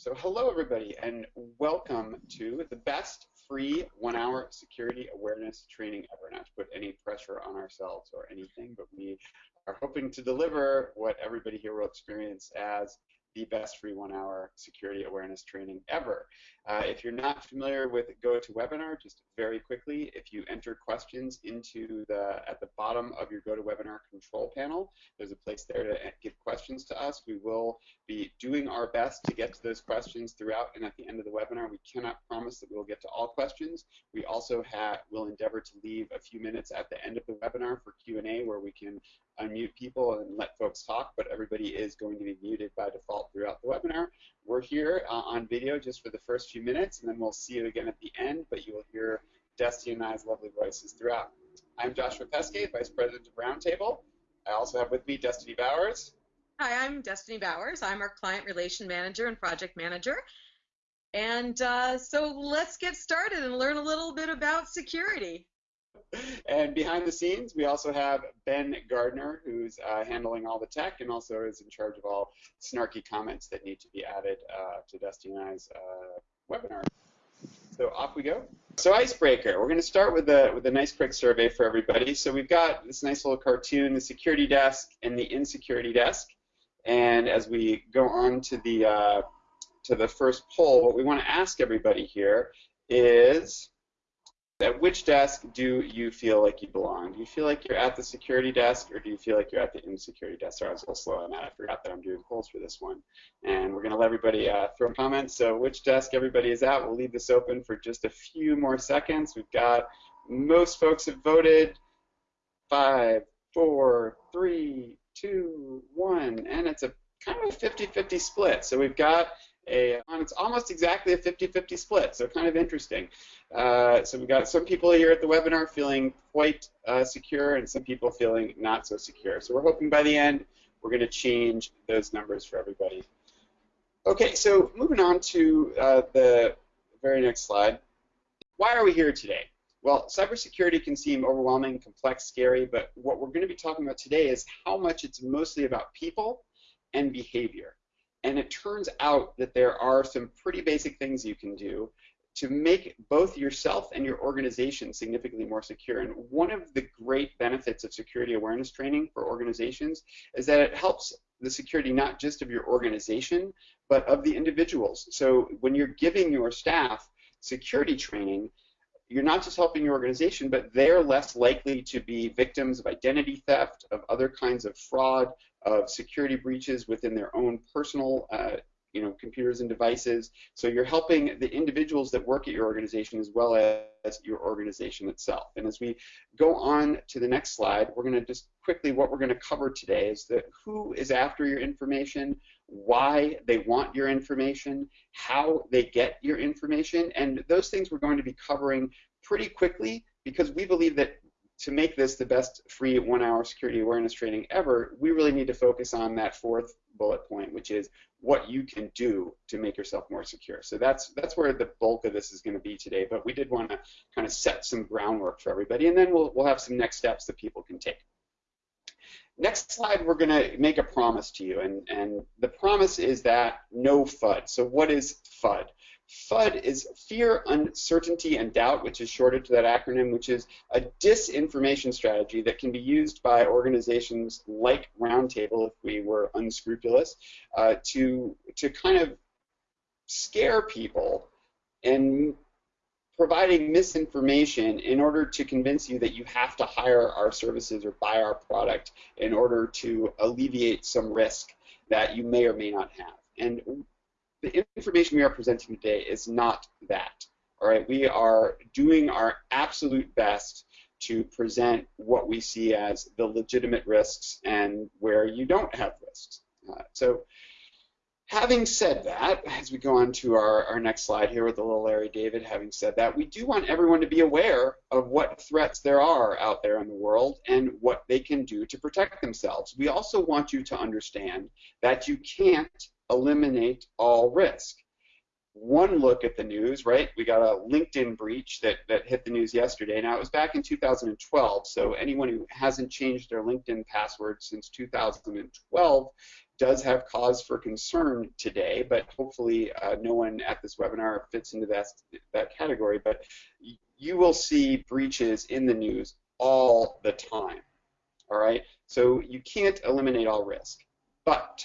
So hello everybody and welcome to the best free one-hour security awareness training ever. Not to put any pressure on ourselves or anything, but we are hoping to deliver what everybody here will experience as the best free one-hour security awareness training ever. Uh, if you're not familiar with GoToWebinar, just very quickly, if you enter questions into the at the bottom of your GoToWebinar control panel, there's a place there to give questions to us. We will be doing our best to get to those questions throughout and at the end of the webinar. We cannot promise that we will get to all questions. We also have, will endeavor to leave a few minutes at the end of the webinar for Q&A where we can unmute people and let folks talk, but everybody is going to be muted by default throughout the webinar. We're here uh, on video just for the first few minutes, and then we'll see you again at the end, but you will hear Destiny and I's lovely voices throughout. I'm Joshua Pesquet, Vice President of Roundtable. I also have with me Destiny Bowers. Hi, I'm Destiny Bowers. I'm our Client Relation Manager and Project Manager. And uh, so let's get started and learn a little bit about security. And behind the scenes, we also have Ben Gardner, who's uh, handling all the tech and also is in charge of all snarky comments that need to be added uh, to Dusty and I's uh, webinar. So off we go. So icebreaker, we're going to start with a with a nice quick survey for everybody. So we've got this nice little cartoon, the security desk and the insecurity desk. And as we go on to the uh, to the first poll, what we want to ask everybody here is at which desk do you feel like you belong? Do you feel like you're at the security desk or do you feel like you're at the insecurity desk? Sorry, I was a little slow on that. I forgot that I'm doing polls for this one. And we're going to let everybody uh, throw comments. So which desk everybody is at, we'll leave this open for just a few more seconds. We've got most folks have voted. Five, four, three, two, one. And it's a kind of a 50-50 split. So we've got a, it's almost exactly a 50-50 split, so kind of interesting. Uh, so we've got some people here at the webinar feeling quite uh, secure and some people feeling not so secure. So we're hoping by the end we're going to change those numbers for everybody. Okay, so moving on to uh, the very next slide. Why are we here today? Well, cybersecurity can seem overwhelming, complex, scary, but what we're going to be talking about today is how much it's mostly about people and behavior. And it turns out that there are some pretty basic things you can do to make both yourself and your organization significantly more secure. And one of the great benefits of security awareness training for organizations is that it helps the security not just of your organization, but of the individuals. So when you're giving your staff security training, you're not just helping your organization, but they're less likely to be victims of identity theft, of other kinds of fraud, of security breaches within their own personal uh, you know, computers and devices. So you're helping the individuals that work at your organization as well as your organization itself. And as we go on to the next slide, we're going to just quickly, what we're going to cover today is that who is after your information, why they want your information, how they get your information, and those things we're going to be covering pretty quickly because we believe that to make this the best free one-hour security awareness training ever, we really need to focus on that fourth bullet point, which is what you can do to make yourself more secure. So that's that's where the bulk of this is going to be today. But we did want to kind of set some groundwork for everybody, and then we'll we'll have some next steps that people can take. Next slide, we're going to make a promise to you, and, and the promise is that no FUD. So what is FUD? FUD is fear, uncertainty, and doubt, which is shorted to that acronym, which is a disinformation strategy that can be used by organizations like Roundtable, if we were unscrupulous, uh, to to kind of scare people and providing misinformation in order to convince you that you have to hire our services or buy our product in order to alleviate some risk that you may or may not have. And the information we are presenting today is not that. All right, we are doing our absolute best to present what we see as the legitimate risks and where you don't have risks. Uh, so, having said that, as we go on to our, our next slide here with the little Larry David, having said that, we do want everyone to be aware of what threats there are out there in the world and what they can do to protect themselves. We also want you to understand that you can't eliminate all risk. One look at the news, right? We got a LinkedIn breach that, that hit the news yesterday. Now, it was back in 2012, so anyone who hasn't changed their LinkedIn password since 2012 does have cause for concern today, but hopefully uh, no one at this webinar fits into that, that category. But you will see breaches in the news all the time. All right, so you can't eliminate all risk, but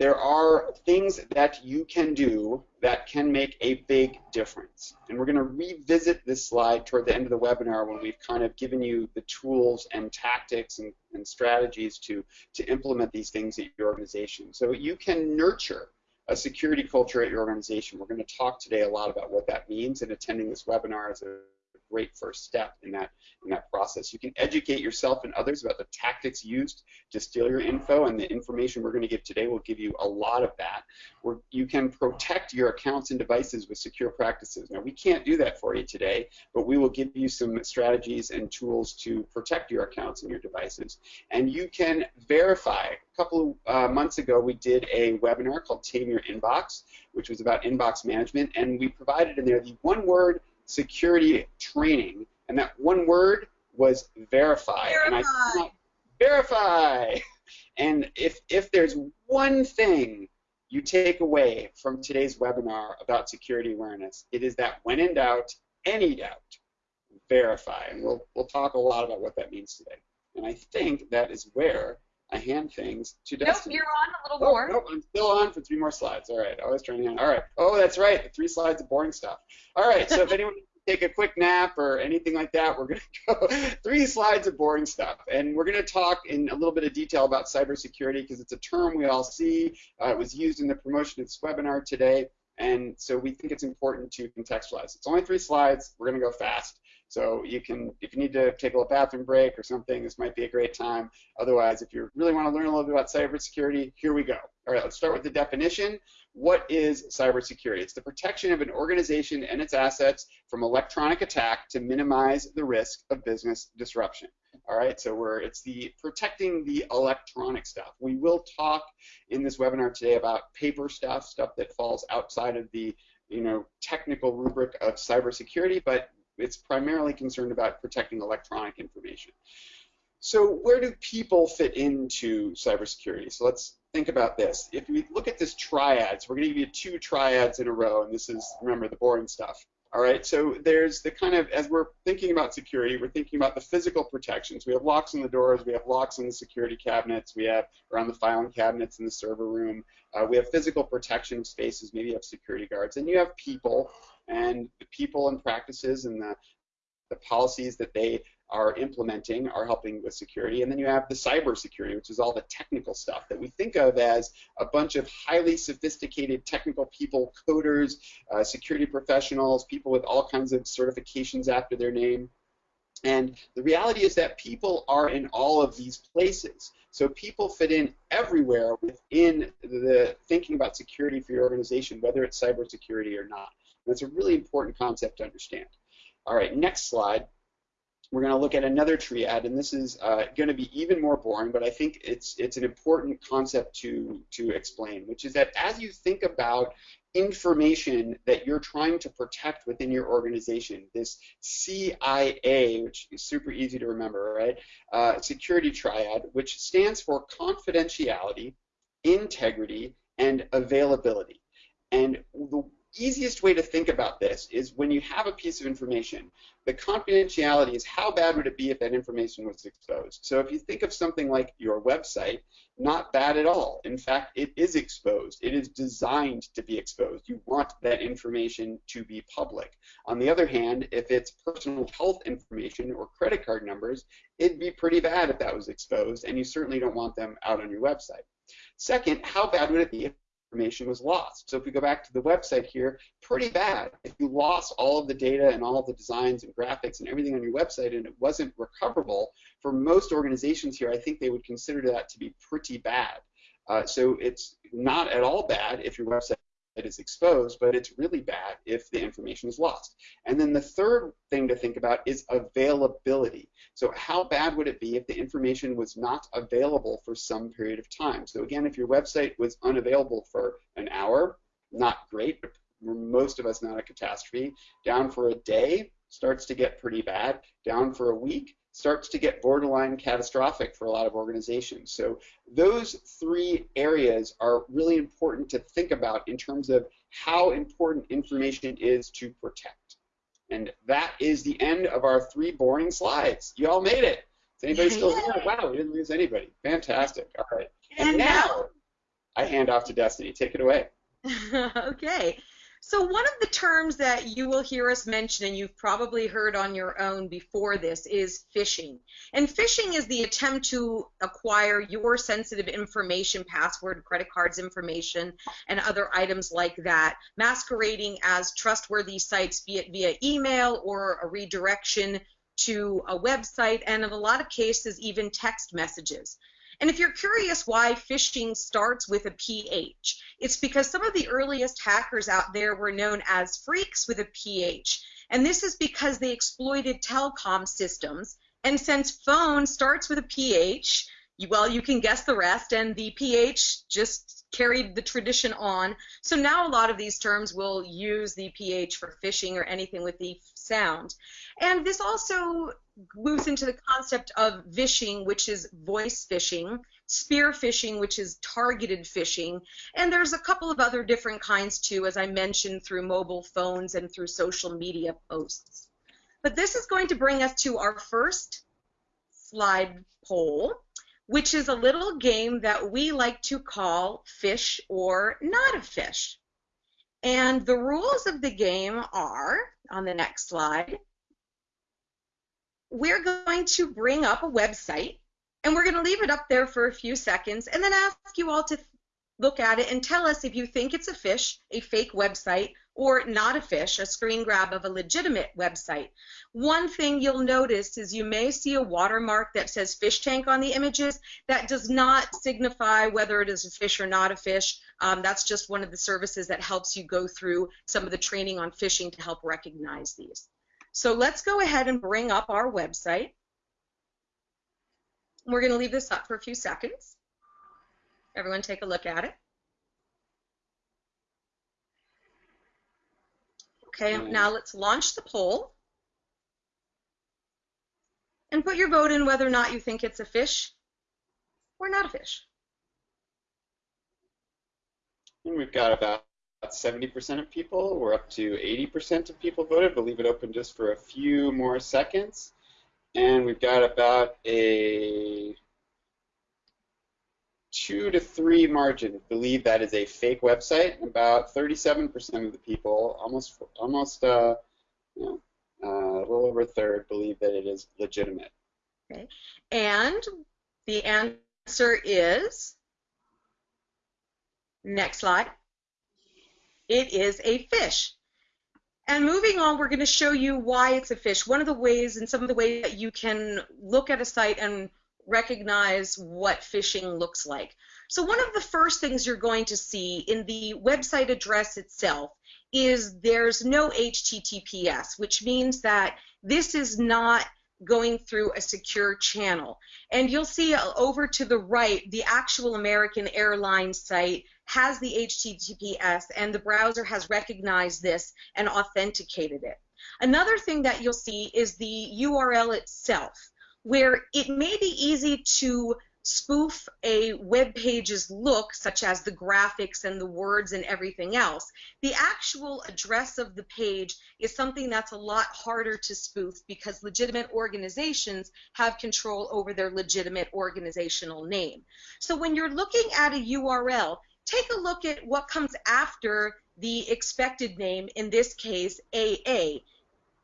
there are things that you can do that can make a big difference. And we're going to revisit this slide toward the end of the webinar when we've kind of given you the tools and tactics and, and strategies to, to implement these things at your organization. So you can nurture a security culture at your organization. We're going to talk today a lot about what that means, and attending this webinar is a great first step in that in that process. You can educate yourself and others about the tactics used to steal your info, and the information we're going to give today will give you a lot of that. Where you can protect your accounts and devices with secure practices. Now, we can't do that for you today, but we will give you some strategies and tools to protect your accounts and your devices. And you can verify. A couple of uh, months ago, we did a webinar called Tame Your Inbox, which was about inbox management, and we provided in there the one-word security training, and that one word was verify. Verify. And I verify. And if if there's one thing you take away from today's webinar about security awareness, it is that when in doubt, any doubt, verify. And we'll we'll talk a lot about what that means today. And I think that is where I hand things to Destiny. Nope, you're on a little oh, more. Nope, I'm still on for three more slides. All right, I was trying to. hand. All right. Oh, that's right. The three slides of boring stuff. All right. So if anyone take a quick nap or anything like that, we're going to go three slides of boring stuff. And we're going to talk in a little bit of detail about cybersecurity because it's a term we all see. Uh, it was used in the promotion of this webinar today. And so we think it's important to contextualize. It's only three slides. We're going to go fast. So you can, if you need to take a little bathroom break or something, this might be a great time. Otherwise, if you really want to learn a little bit about cybersecurity, here we go. All right, let's start with the definition. What is cybersecurity? It's the protection of an organization and its assets from electronic attack to minimize the risk of business disruption. All right, so we're it's the protecting the electronic stuff. We will talk in this webinar today about paper stuff, stuff that falls outside of the you know technical rubric of cybersecurity, but it's primarily concerned about protecting electronic information. So where do people fit into cybersecurity? So let's think about this. If we look at this triad, so we're going to give you two triads in a row, and this is, remember, the boring stuff. All right, so there's the kind of, as we're thinking about security, we're thinking about the physical protections. We have locks on the doors, we have locks on the security cabinets, we have around the filing cabinets in the server room. Uh, we have physical protection spaces, maybe you have security guards, and you have people and the people and practices and the, the policies that they are implementing are helping with security. And then you have the cyber security, which is all the technical stuff that we think of as a bunch of highly sophisticated technical people, coders, uh, security professionals, people with all kinds of certifications after their name. And the reality is that people are in all of these places. So people fit in everywhere within the thinking about security for your organization, whether it's cybersecurity or not. That's a really important concept to understand. All right, next slide. We're going to look at another triad, and this is uh, going to be even more boring, but I think it's it's an important concept to to explain, which is that as you think about information that you're trying to protect within your organization, this CIA, which is super easy to remember, right? Uh, security triad, which stands for confidentiality, integrity, and availability. And the easiest way to think about this is when you have a piece of information, the confidentiality is how bad would it be if that information was exposed. So if you think of something like your website, not bad at all. In fact, it is exposed. It is designed to be exposed. You want that information to be public. On the other hand, if it's personal health information or credit card numbers, it'd be pretty bad if that was exposed, and you certainly don't want them out on your website. Second, how bad would it be if information was lost. So if we go back to the website here, pretty bad. If you lost all of the data and all of the designs and graphics and everything on your website and it wasn't recoverable, for most organizations here, I think they would consider that to be pretty bad. Uh, so it's not at all bad if your website is exposed, but it's really bad if the information is lost. And then the third thing to think about is availability. So how bad would it be if the information was not available for some period of time? So again, if your website was unavailable for an hour, not great, but most of us not a catastrophe. Down for a day starts to get pretty bad. Down for a week starts to get borderline catastrophic for a lot of organizations. So those three areas are really important to think about in terms of how important information is to protect. And that is the end of our three boring slides. You all made it. Is anybody still here? Wow, we didn't lose anybody. Fantastic. All right. And, and now I hand off to Destiny. Take it away. okay. So one of the terms that you will hear us mention, and you've probably heard on your own before this, is phishing. And phishing is the attempt to acquire your sensitive information, password, credit cards information, and other items like that, masquerading as trustworthy sites, be it via email or a redirection to a website, and in a lot of cases, even text messages. And if you're curious why phishing starts with a PH, it's because some of the earliest hackers out there were known as phreaks with a PH. And this is because they exploited telecom systems. And since phone starts with a PH, well, you can guess the rest, and the PH just carried the tradition on. So now a lot of these terms will use the PH for phishing or anything with the sound. And this also moves into the concept of vishing, which is voice phishing, spear phishing, which is targeted phishing, and there's a couple of other different kinds too, as I mentioned, through mobile phones and through social media posts. But this is going to bring us to our first slide poll, which is a little game that we like to call fish or not a fish. And the rules of the game are, on the next slide, we're going to bring up a website and we're going to leave it up there for a few seconds and then ask you all to look at it and tell us if you think it's a fish, a fake website, or not a fish, a screen grab of a legitimate website. One thing you'll notice is you may see a watermark that says PhishTank on the images. That does not signify whether it is a fish or not a fish. Um, that's just one of the services that helps you go through some of the training on phishing to help recognize these. So let's go ahead and bring up our website. We're going to leave this up for a few seconds. Everyone take a look at it. Okay, hmm. now let's launch the poll. And put your vote in whether or not you think it's a fish or not a fish. And we've got about 70% of people. We're up to 80% of people voted. We'll leave it open just for a few more seconds. And we've got about a two to three margin believe that is a fake website. About 37% of the people, almost almost uh, you know, uh, a little over a third, believe that it is legitimate. Okay, and the answer is next slide. It is a fish. And moving on, we're going to show you why it's a fish. One of the ways and some of the ways that you can look at a site and recognize what phishing looks like. So one of the first things you're going to see in the website address itself is there's no HTTPS, which means that this is not going through a secure channel. And you'll see over to the right, the actual American Airlines site has the HTTPS and the browser has recognized this and authenticated it. Another thing that you'll see is the URL itself, where it may be easy to spoof a web page's look, such as the graphics and the words and everything else. The actual address of the page is something that's a lot harder to spoof because legitimate organizations have control over their legitimate organizational name. So when you're looking at a URL, take a look at what comes after the expected name, in this case, AA.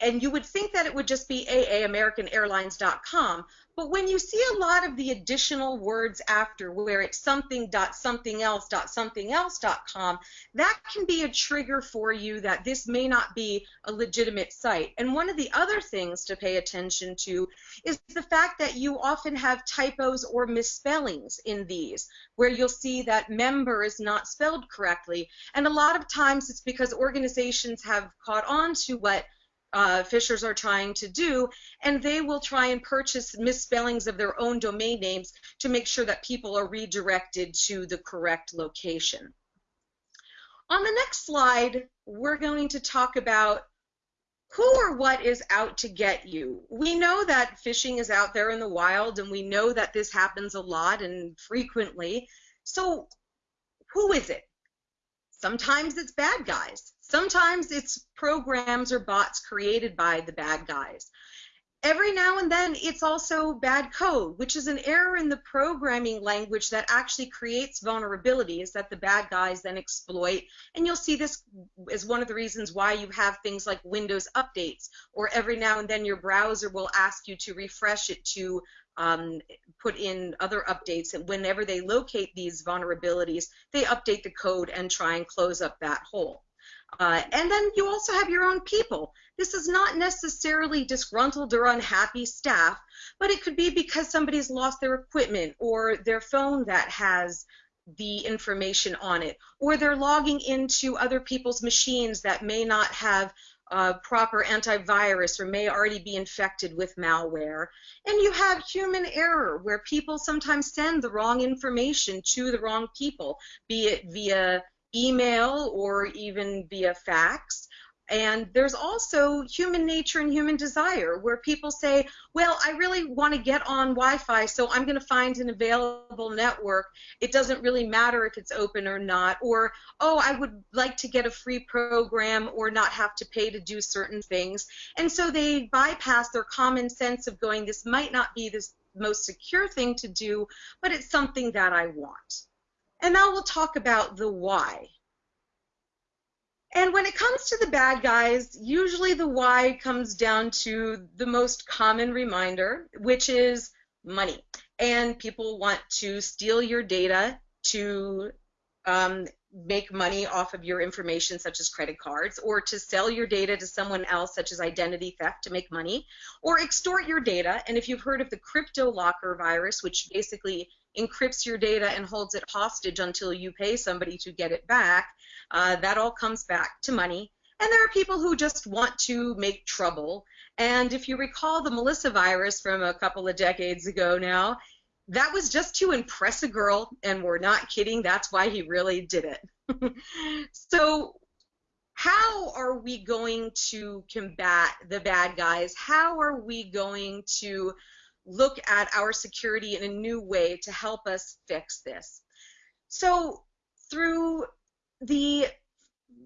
And you would think that it would just be AA, AmericanAirlines.com, but when you see a lot of the additional words after, where it's something dot something else dot something else dot com, that can be a trigger for you that this may not be a legitimate site. And one of the other things to pay attention to is the fact that you often have typos or misspellings in these, where you'll see that member is not spelled correctly. And a lot of times it's because organizations have caught on to what uh, phishers are trying to do, and they will try and purchase misspellings of their own domain names to make sure that people are redirected to the correct location. On the next slide, we're going to talk about who or what is out to get you? We know that phishing is out there in the wild, and we know that this happens a lot and frequently. So, who is it? Sometimes it's bad guys. Sometimes it's programs or bots created by the bad guys every now and then it's also bad code, which is an error in the programming language that actually creates vulnerabilities that the bad guys then exploit. And you'll see this as one of the reasons why you have things like Windows updates, or every now and then your browser will ask you to refresh it to um, put in other updates. And whenever they locate these vulnerabilities, they update the code and try and close up that hole. Uh, and then you also have your own people. This is not necessarily disgruntled or unhappy staff, but it could be because somebody's lost their equipment or their phone that has the information on it, or they're logging into other people's machines that may not have uh, proper antivirus or may already be infected with malware. And you have human error where people sometimes send the wrong information to the wrong people, be it via email or even via fax. And there's also human nature and human desire where people say, well, I really want to get on Wi Fi, so I'm going to find an available network. It doesn't really matter if it's open or not. Or, oh, I would like to get a free program or not have to pay to do certain things. And so they bypass their common sense of going, this might not be the most secure thing to do, but it's something that I want. And now we'll talk about the why. And when it comes to the bad guys, usually the why comes down to the most common reminder, which is money. And people want to steal your data to um, make money off of your information, such as credit cards, or to sell your data to someone else, such as identity theft, to make money, or extort your data. And if you've heard of the CryptoLocker virus, which basically encrypts your data and holds it hostage until you pay somebody to get it back, uh, that all comes back to money. And there are people who just want to make trouble. And if you recall the Melissa virus from a couple of decades ago now, that was just to impress a girl, and we're not kidding, that's why he really did it. so, how are we going to combat the bad guys? How are we going to look at our security in a new way to help us fix this. So through the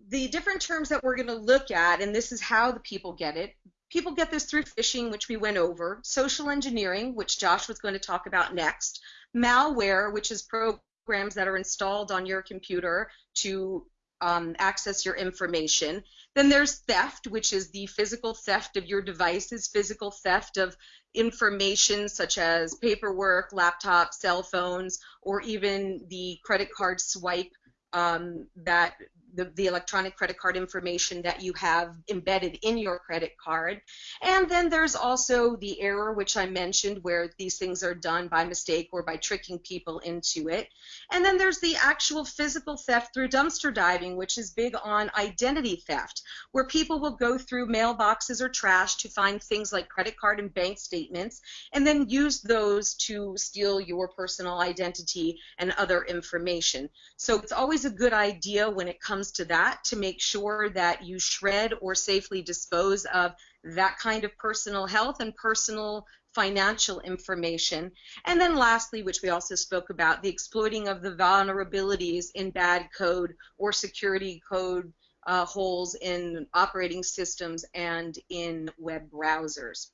the different terms that we're going to look at, and this is how the people get it. People get this through phishing, which we went over, social engineering, which Josh was going to talk about next, malware, which is programs that are installed on your computer to um, access your information. Then there's theft, which is the physical theft of your devices, physical theft of information such as paperwork, laptops, cell phones, or even the credit card swipe um, that the, the, electronic credit card information that you have embedded in your credit card. And then there's also the error, which I mentioned, where these things are done by mistake or by tricking people into it. And then there's the actual physical theft through dumpster diving, which is big on identity theft, where people will go through mailboxes or trash to find things like credit card and bank statements, and then use those to steal your personal identity and other information. So it's always a good idea when it comes comes to that to make sure that you shred or safely dispose of that kind of personal health and personal financial information. And then lastly, which we also spoke about, the exploiting of the vulnerabilities in bad code or security code uh, holes in operating systems and in web browsers.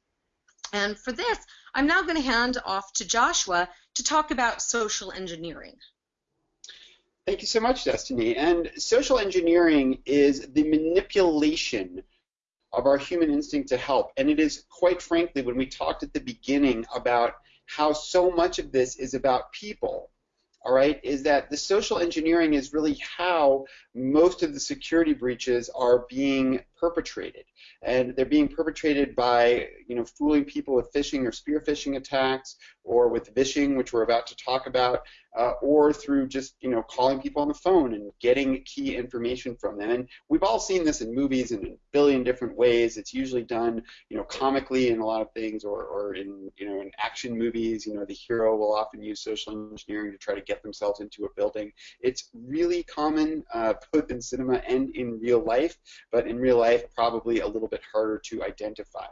And for this, I'm now going to hand off to Joshua to talk about social engineering. Thank you so much, Destiny. And social engineering is the manipulation of our human instinct to help. And it is, quite frankly, when we talked at the beginning about how so much of this is about people, all right, is that the social engineering is really how most of the security breaches are being perpetrated. And they're being perpetrated by, you know, fooling people with phishing or spear phishing attacks or with vishing, which we're about to talk about. uh, or through just you know calling people on the phone and getting key information from them. And we've all seen this in movies in a billion different ways. It's usually done you know comically in a lot of things, or, or in you know in action movies. You know the hero will often use social engineering to try to get themselves into a building. It's really common uh, both in cinema and in real life, but in real life probably a little bit harder to identify.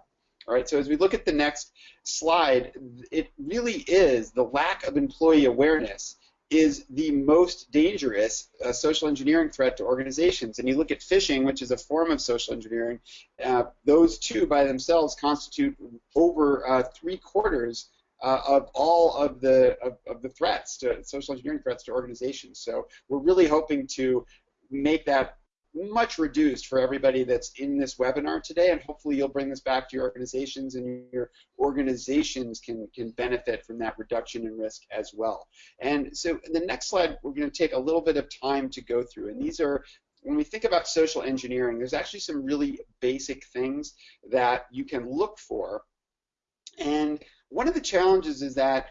All right, so as we look at the next slide, it really is the lack of employee awareness is the most dangerous uh, social engineering threat to organizations. And you look at phishing, which is a form of social engineering, uh, those two by themselves constitute over uh, three quarters uh, of all of the of, of, the threats to social engineering threats to organizations. So we're really hoping to make that much reduced for everybody that's in this webinar today, and hopefully you'll bring this back to your organizations, and your organizations can, can benefit from that reduction in risk as well. And so in the next slide, we're going to take a little bit of time to go through, and these are when we think about social engineering, there's actually some really basic things that you can look for. And one of the challenges is that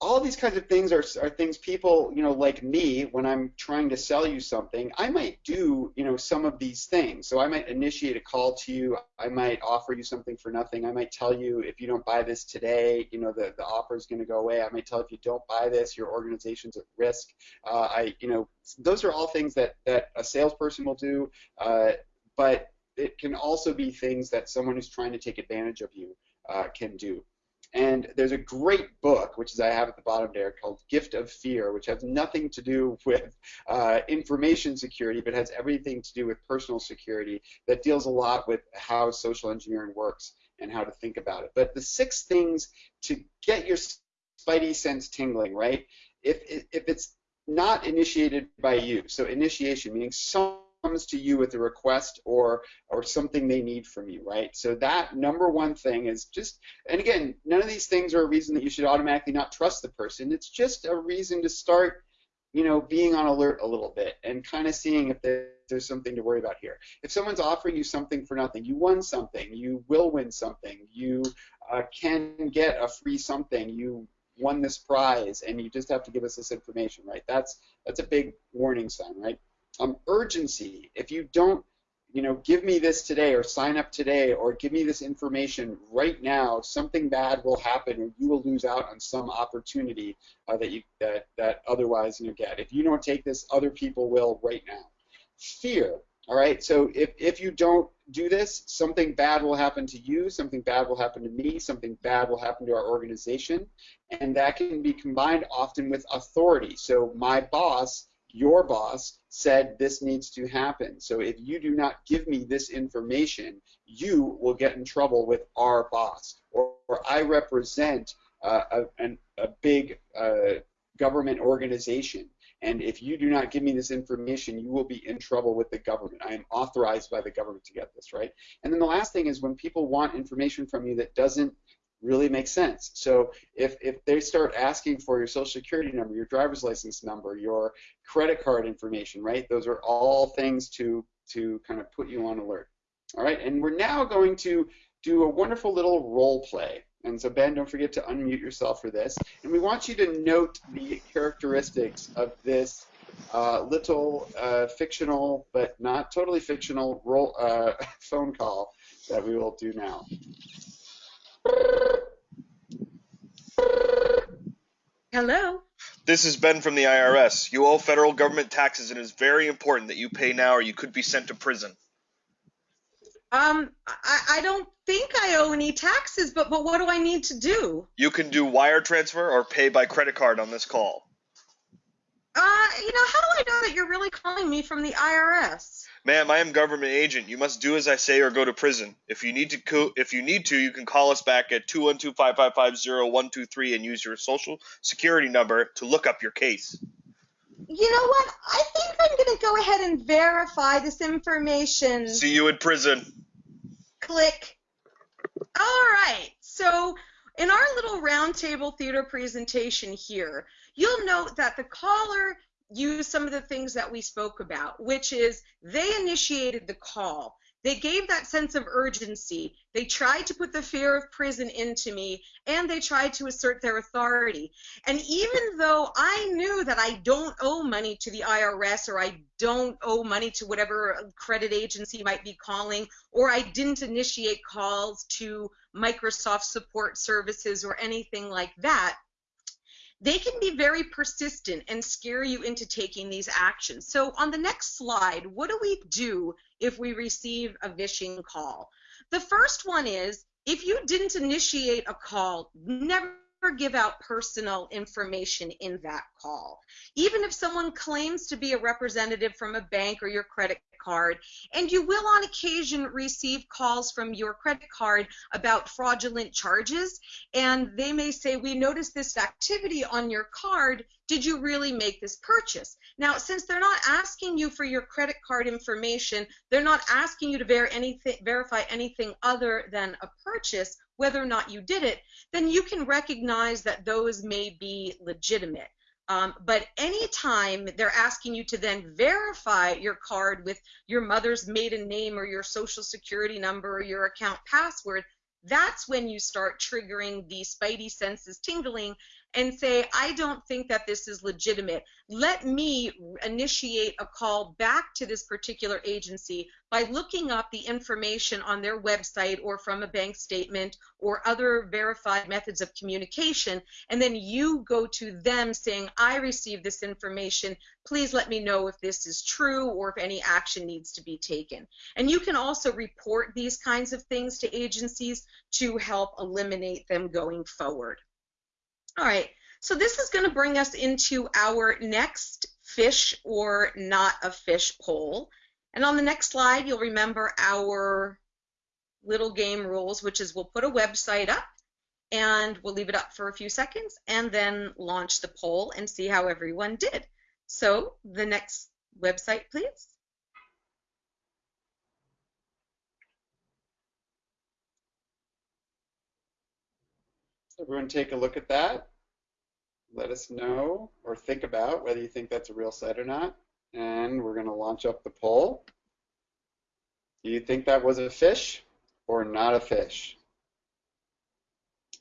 all these kinds of things are, are things people, you know, like me, when I'm trying to sell you something, I might do, you know, some of these things. So I might initiate a call to you. I might offer you something for nothing. I might tell you if you don't buy this today, you know, the, the offer is going to go away. I might tell you if you don't buy this, your organization's at risk. Uh, I, you know, those are all things that, that a salesperson will do. Uh, but it can also be things that someone who's trying to take advantage of you uh, can do. And there's a great book, which is I have at the bottom there, called Gift of Fear, which has nothing to do with uh, information security, but has everything to do with personal security that deals a lot with how social engineering works and how to think about it. But the six things to get your spidey sense tingling, right? If, if it's not initiated by you, so initiation meaning some comes to you with a request or or something they need from you, right? So that number one thing is just, and again, none of these things are a reason that you should automatically not trust the person. It's just a reason to start, you know, being on alert a little bit and kind of seeing if there's something to worry about here. If someone's offering you something for nothing, you won something, you will win something, you uh, can get a free something, you won this prize, and you just have to give us this information, right? That's that's a big warning sign, right? Um, urgency. If you don't, you know, give me this today or sign up today or give me this information right now, something bad will happen or you will lose out on some opportunity uh, that you that that otherwise you get. If you don't take this, other people will right now. Fear. All right. So if if you don't do this, something bad will happen to you, something bad will happen to me, something bad will happen to our organization, and that can be combined often with authority. So my boss your boss said this needs to happen. So if you do not give me this information, you will get in trouble with our boss. Or, or I represent uh, a, an, a big uh, government organization. And if you do not give me this information, you will be in trouble with the government. I am authorized by the government to get this, right? And then the last thing is when people want information from you that doesn't really makes sense. So if, if they start asking for your social security number, your driver's license number, your credit card information, right? Those are all things to, to kind of put you on alert. All right, and we're now going to do a wonderful little role play. And so Ben, don't forget to unmute yourself for this. And we want you to note the characteristics of this uh, little uh, fictional, but not totally fictional, role, uh, phone call that we will do now. Hello. This is Ben from the IRS. You owe federal government taxes and it is very important that you pay now or you could be sent to prison. Um, I, I don't think I owe any taxes, but, but what do I need to do? You can do wire transfer or pay by credit card on this call. Uh, you know, how do I know that you're really calling me from the IRS? Ma'am, I am government agent. You must do as I say or go to prison. If you need to, co- if you need to, you can call us back at 212-555-0123 and use your social security number to look up your case. You know what? I think I'm going to go ahead and verify this information. See you in prison. Click. All right. So, in our little roundtable theater presentation here, you'll note that the caller used some of the things that we spoke about, which is they initiated the call. They gave that sense of urgency. They tried to put the fear of prison into me, and they tried to assert their authority. And even though I knew that I don't owe money to the IRS or I don't owe money to whatever credit agency might be calling, or I didn't initiate calls to Microsoft support services or anything like that, they can be very persistent and scare you into taking these actions. So on the next slide, what do we do if we receive a vishing call? The first one is if you didn't initiate a call, never give out personal information in that call. Even if someone claims to be a representative from a bank or your credit card, and you will on occasion receive calls from your credit card about fraudulent charges, and they may say, We noticed this activity on your card. Did you really make this purchase? Now, since they're not asking you for your credit card information, they're not asking you to ver anything, verify anything other than a purchase, whether or not you did it, then you can recognize that those may be legitimate. Um, but anytime they're asking you to then verify your card with your mother's maiden name or your social security number or your account password, that's when you start triggering the spidey senses tingling and say, I don't think that this is legitimate. Let me initiate a call back to this particular agency by looking up the information on their website or from a bank statement or other verified methods of communication. And then you go to them saying, I received this information. Please let me know if this is true or if any action needs to be taken. And you can also report these kinds of things to agencies to help eliminate them going forward. All right, so this is going to bring us into our next fish or not a fish poll. And on the next slide, you'll remember our little game rules, which is we'll put a website up and we'll leave it up for a few seconds and then launch the poll and see how everyone did. So the next website, please. Everyone take a look at that. Let us know or think about whether you think that's a real site or not. And we're going to launch up the poll. Do you think that was a fish or not a fish?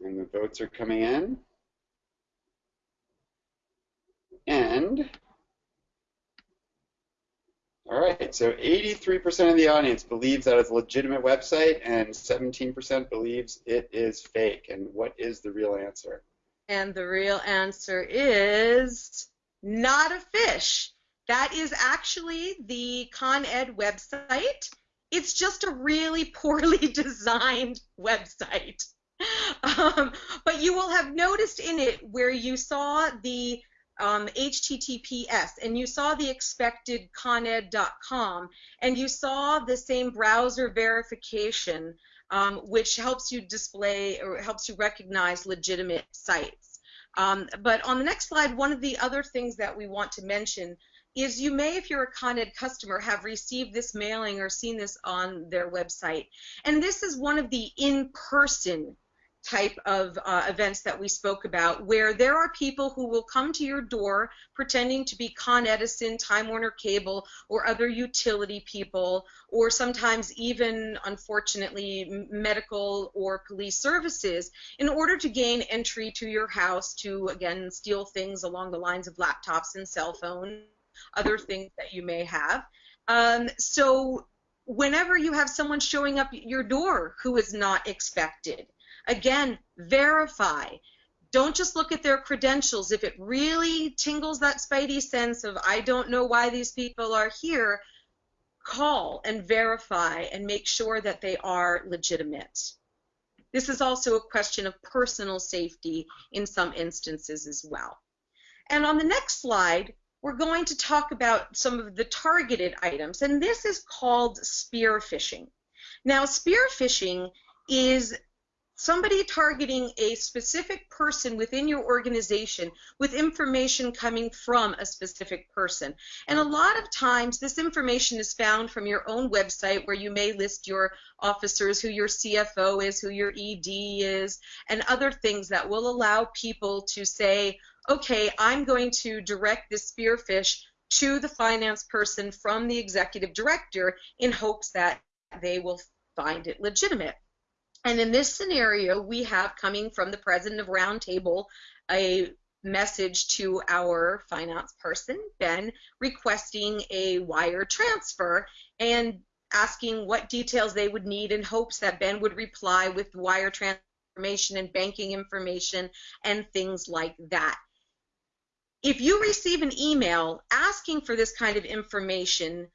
And the votes are coming in. And all right, so 83% of the audience believes that it's a legitimate website and 17% believes it is fake. And what is the real answer? And the real answer is not a fish. That is actually the Con Ed website. It's just a really poorly designed website. Um, but you will have noticed in it where you saw the um, HTTPS, and you saw the expected coned.com, and you saw the same browser verification, um, which helps you display or helps you recognize legitimate sites. Um, but on the next slide, one of the other things that we want to mention is you may, if you're a Con customer, have received this mailing or seen this on their website. And this is one of the in-person type of uh, events that we spoke about, where there are people who will come to your door pretending to be Con Edison, Time Warner Cable, or other utility people, or sometimes even, unfortunately, medical or police services, in order to gain entry to your house to, again, steal things along the lines of laptops and cell phones, other things that you may have. Um, so whenever you have someone showing up at your door who is not expected, Again, verify. Don't just look at their credentials. If it really tingles that spidey sense of, I don't know why these people are here, call and verify and make sure that they are legitimate. This is also a question of personal safety in some instances as well. And on the next slide, we're going to talk about some of the targeted items, and this is called spear phishing. Now, spear phishing is somebody targeting a specific person within your organization with information coming from a specific person. And a lot of times this information is found from your own website where you may list your officers, who your CFO is, who your ED is, and other things that will allow people to say, okay, I'm going to direct this spearfish to the finance person from the executive director in hopes that they will find it legitimate. And in this scenario, we have coming from the president of Roundtable a message to our finance person, Ben, requesting a wire transfer and asking what details they would need in hopes that Ben would reply with wire transfer information and banking information and things like that. If you receive an email asking for this kind of information,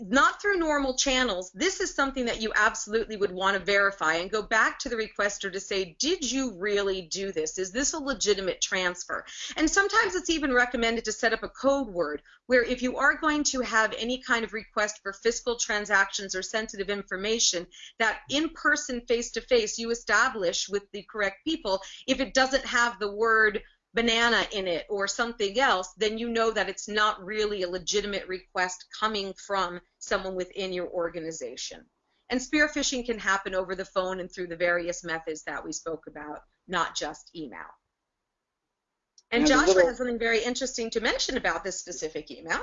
not through normal channels, this is something that you absolutely would want to verify and go back to the requester to say, did you really do this? Is this a legitimate transfer? And sometimes it's even recommended to set up a code word where if you are going to have any kind of request for fiscal transactions or sensitive information, that in person, face to face, you establish with the correct people if it doesn't have the word banana in it or something else, then you know that it's not really a legitimate request coming from someone within your organization. And spear phishing can happen over the phone and through the various methods that we spoke about, not just email. And, and Joshua little... has something very interesting to mention about this specific email.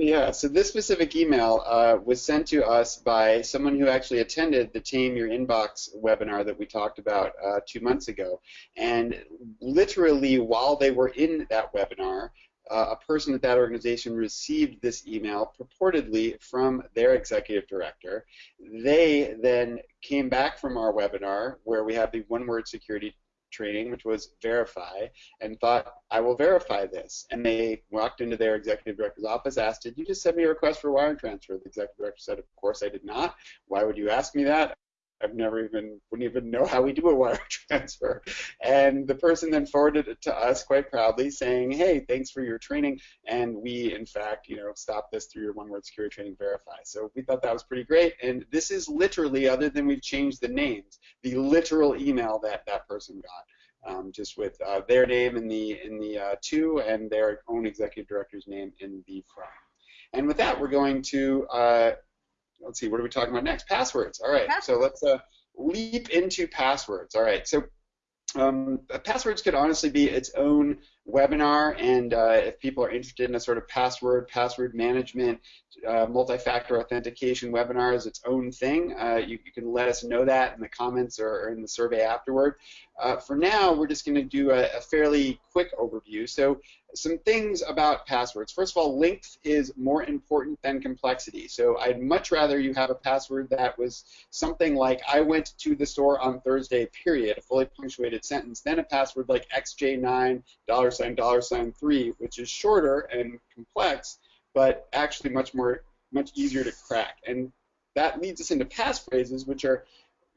Yeah, so this specific email uh, was sent to us by someone who actually attended the Tame Your Inbox webinar that we talked about uh, two months ago. And literally, while they were in that webinar, uh, a person at that organization received this email purportedly from their executive director. They then came back from our webinar where we have the one word security training, which was verify, and thought, I will verify this. And they walked into their executive director's office, asked, Did you just send me a request for wire transfer? The executive director said, Of course I did not. Why would you ask me that? I've never even wouldn't even know how we do a wire transfer. And the person then forwarded it to us quite proudly, saying, "Hey, thanks for your training, and we in fact, you know, stopped this through your one-word security training verify." So we thought that was pretty great. And this is literally, other than we've changed the names, the literal email that that person got. Um, just with uh, their name in the in the uh, to and their own executive director's name in the from. And with that, we're going to uh, let's see, what are we talking about next? Passwords. All right, so let's uh, leap into passwords. All right, so um, passwords could honestly be its own webinar, and uh, if people are interested in a sort of password, password management, uh, multi-factor authentication webinar is its own thing, uh, you, you, can let us know that in the comments or, or in the survey afterward. Uh, for now, we're just going to do a, a, fairly quick overview. So some things about passwords. First of all, length is more important than complexity. So I'd much rather you have a password that was something like I went to the store on Thursday, period, a fully punctuated sentence, than a password like XJ9, dollar sign, dollar sign 3, which is shorter and complex, but actually much more, much easier to crack. And that leads us into passphrases, which are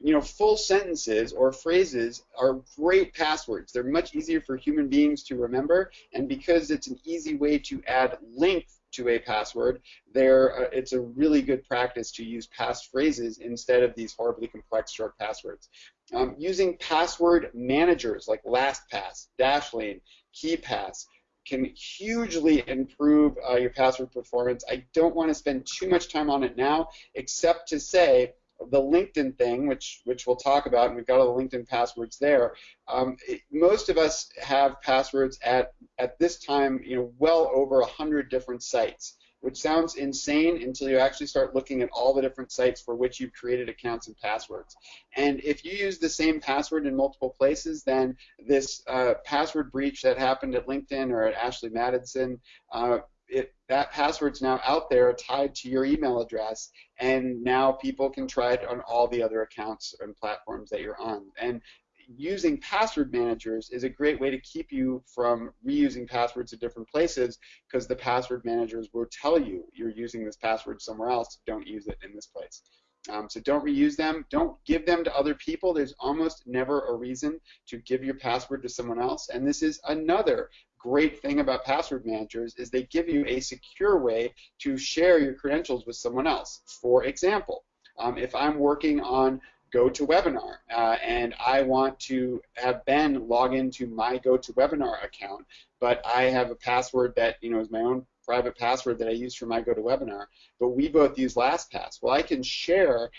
you know, full sentences or phrases are great passwords. They're much easier for human beings to remember, and because it's an easy way to add length to a password, there uh, it's a really good practice to use passphrases instead of these horribly complex short passwords. Um, using password managers like LastPass, Dashlane, KeePass can hugely improve uh, your password performance. I don't want to spend too much time on it now, except to say the LinkedIn thing, which which we'll talk about, and we've got all the LinkedIn passwords there. Um, it, most of us have passwords at at this time, you know, well over hundred different sites, which sounds insane until you actually start looking at all the different sites for which you've created accounts and passwords. And if you use the same password in multiple places, then this uh, password breach that happened at LinkedIn or at Ashley Madison uh, it, that password's now out there tied to your email address, and now people can try it on all the other accounts and platforms that you're on. And using password managers is a great way to keep you from reusing passwords at different places because the password managers will tell you you're using this password somewhere else. Don't use it in this place. Um, so don't reuse them. Don't give them to other people. There's almost never a reason to give your password to someone else. And this is another great thing about password managers is they give you a secure way to share your credentials with someone else. For example, um, if I'm working on GoToWebinar uh, and I want to have Ben log into my GoToWebinar account, but I have a password that you know is my own private password that I use for my GoToWebinar, but we both use LastPass. Well, I can share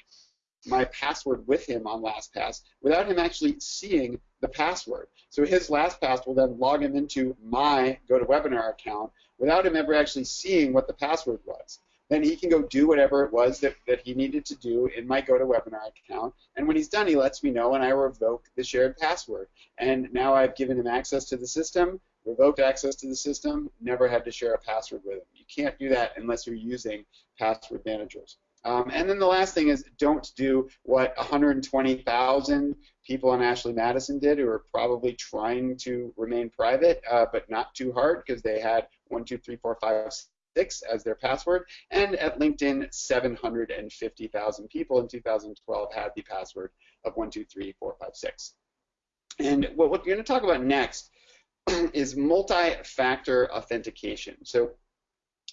my password with him on LastPass without him actually seeing the password. So his LastPass will then log him into my GoToWebinar account without him ever actually seeing what the password was. Then he can go do whatever it was that, that he needed to do in my GoToWebinar account. And when he's done, he lets me know and I revoke the shared password. And now I've given him access to the system, revoked access to the system, never had to share a password with him. You can't do that unless you're using password managers. Um, and then the last thing is don't do what 120,000 people on Ashley Madison did who are probably trying to remain private, uh, but not too hard because they had one, two, three, four, five, six as their password. And at LinkedIn, 750,000 people in 2012 had the password of one, two, three, four, five, six. And what we're going to talk about next is multi-factor authentication. So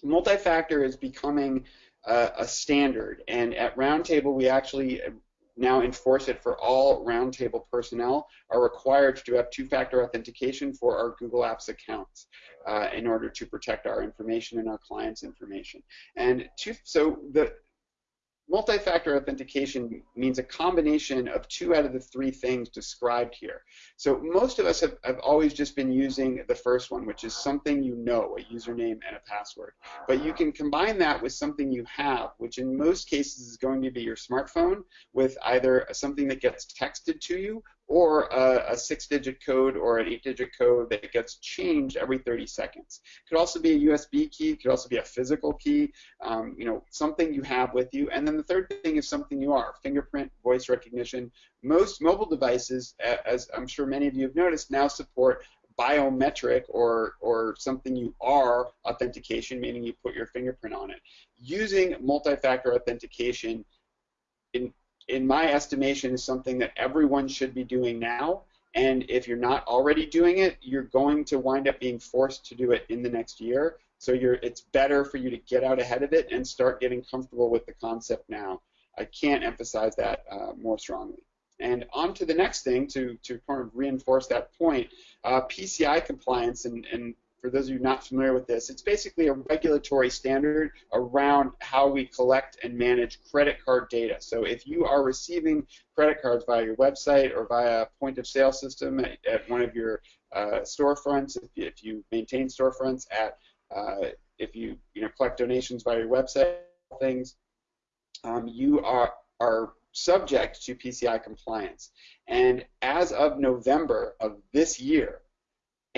multi-factor is becoming uh, a standard, and at Roundtable we actually now enforce it for all Roundtable personnel are required to have two-factor authentication for our Google Apps accounts uh, in order to protect our information and our clients' information. And two, so the Multi-factor authentication means a combination of two out of the three things described here. So most of us have, have always just been using the first one, which is something you know, a username and a password. But you can combine that with something you have, which in most cases is going to be your smartphone, with either something that gets texted to you or a, a six-digit code or an eight-digit code that gets changed every 30 seconds. It could also be a USB key. It could also be a physical key. Um, you know, something you have with you. And then the third thing is something you are: fingerprint, voice recognition. Most mobile devices, as I'm sure many of you have noticed, now support biometric or or something you are authentication, meaning you put your fingerprint on it. Using multi-factor authentication in in my estimation, is something that everyone should be doing now. And if you're not already doing it, you're going to wind up being forced to do it in the next year. So it's better for you to get out ahead of it and start getting comfortable with the concept now. I can't emphasize that uh, more strongly. And on to the next thing to, to kind of reinforce that point, uh, PCI compliance and, and for those of you not familiar with this, it's basically a regulatory standard around how we collect and manage credit card data. So if you are receiving credit cards via your website or via a point of sale system at, at one of your uh, storefronts, if you, if you, maintain storefronts at, uh, if you you know collect donations via your website, things, um, you are are subject to PCI compliance. And as of November of this year,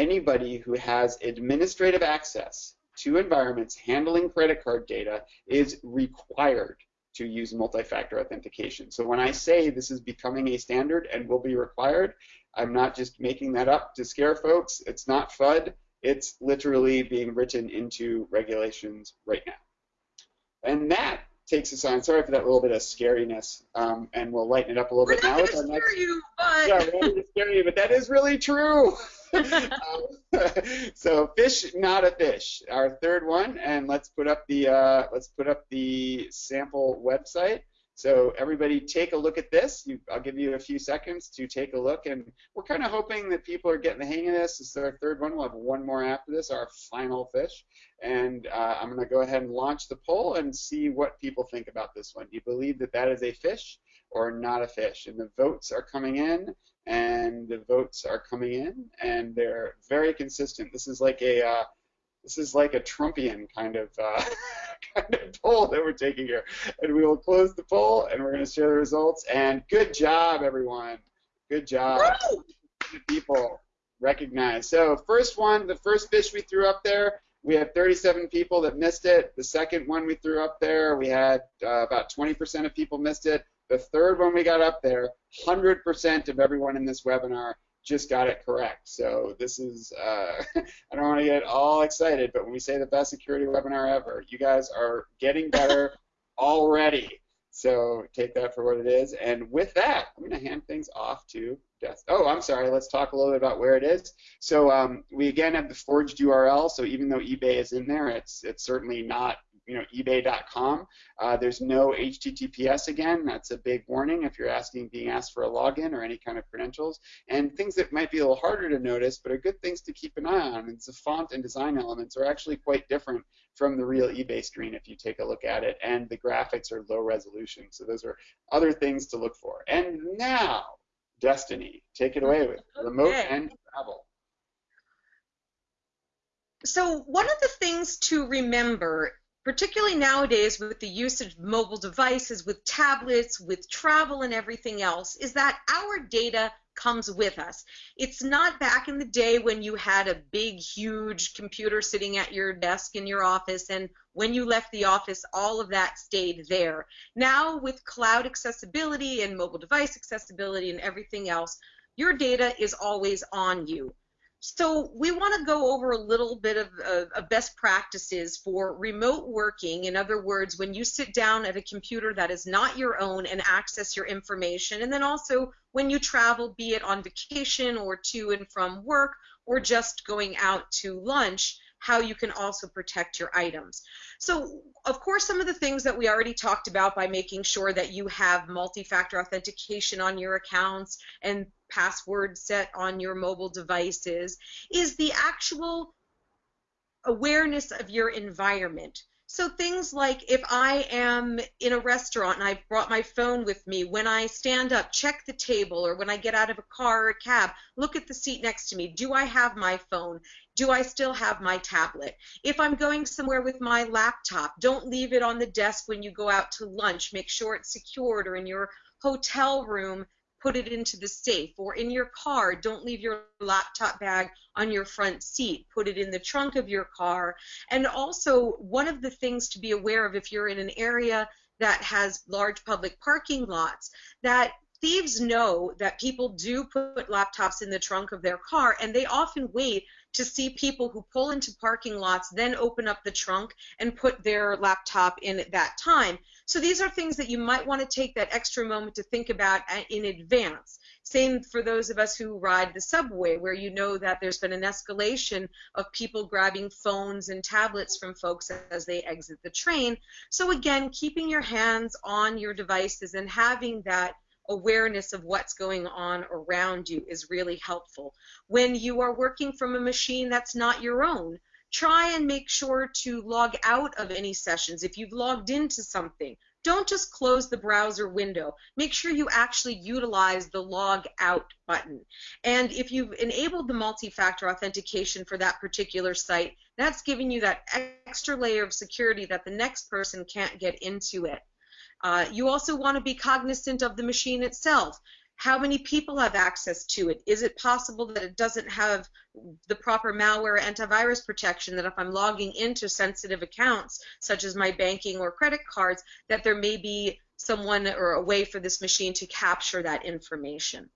anybody who has administrative access to environments handling credit card data is required to use multi-factor authentication. So when I say this is becoming a standard and will be required, I'm not just making that up to scare folks. It's not FUD. It's literally being written into regulations right now. And that takes us on. Sorry for that little bit of scariness, um, and we'll lighten it up a little we're bit now. We're not going to scare you, but yeah, we're to scare you, but that is really true. Um, so fish, not a fish. Our third one, and let's put up the uh, let's put up the sample website. So everybody take a look at this. You, I'll give you a few seconds to take a look, and we're kind of hoping that people are getting the hang of this. This is our third one. We'll have one more after this, our final fish. And uh, I'm going to go ahead and launch the poll and see what people think about this one. Do you believe that that is a fish or not a fish? And the votes are coming in, and the votes are coming in, and they're very consistent. This is like a uh, this is like a Trumpian kind of uh, kind of poll that we're taking here. And we will close the poll, and we're going to share the results. And good job, everyone. Good job. People recognize. So first one, the first fish we threw up there, we had 37 people that missed it. The second one we threw up there, we had uh, about 20% of people missed it. The third one we got up there, 100% of everyone in this webinar just got it correct. So this is, uh, I don't want to get all excited, but when we say the best security webinar ever, you guys are getting better already. So take that for what it is. And with that, I'm going to hand things off to Death. Oh, I'm sorry. Let's talk a little bit about where it is. So um, we again have the forged URL. So even though eBay is in there, it's it's certainly not you know ebay.com. Uh, there's no HTTPS again. That's a big warning if you're asking being asked for a login or any kind of credentials. And things that might be a little harder to notice, but are good things to keep an eye on. It's the font and design elements are actually quite different from the real eBay screen if you take a look at it, and the graphics are low resolution. So those are other things to look for. And now, Destiny, take it away with remote and travel. So one of the things to remember particularly nowadays with the usage of mobile devices, with tablets, with travel and everything else, is that our data comes with us. It's not back in the day when you had a big, huge computer sitting at your desk in your office, and when you left the office, all of that stayed there. Now, with cloud accessibility and mobile device accessibility and everything else, your data is always on you. So we want to go over a little bit of, of, best practices for remote working. In other words, when you sit down at a computer that is not your own and access your information, and then also when you travel, be it on vacation or to and from work or just going out to lunch, how you can also protect your items. So, of course, some of the things that we already talked about by making sure that you have multi-factor authentication on your accounts and password set on your mobile devices is the actual awareness of your environment. So things like if I am in a restaurant and I brought my phone with me, when I stand up, check the table, or when I get out of a car or a cab, look at the seat next to me. Do I have my phone? Do I still have my tablet? If I'm going somewhere with my laptop, don't leave it on the desk when you go out to lunch. Make sure it's secured or in your hotel room put it into the safe or in your car don't leave your laptop bag on your front seat put it in the trunk of your car and also one of the things to be aware of if you're in an area that has large public parking lots that thieves know that people do put laptops in the trunk of their car and they often wait to see people who pull into parking lots then open up the trunk and put their laptop in at that time. So these are things that you might want to take that extra moment to think about uh, in advance. Same for those of us who ride the subway, where you know that there's been an escalation of people grabbing phones and tablets from folks as they exit the train. So again, keeping your hands on your devices and having that awareness of what's going on around you is really helpful. When you are working from a machine that's not your own, try and make sure to log out of any sessions. If you've logged into something, don't just close the browser window. Make sure you actually utilize the log out button. And if you've enabled the multi-factor authentication for that particular site, that's giving you that extra layer of security that the next person can't get into it. Uh, you also want to be cognizant of the machine itself. How many people have access to it? Is it possible that it doesn't have the proper malware antivirus protection that if I'm logging into sensitive accounts, such as my banking or credit cards, that there may be someone or a way for this machine to capture that information.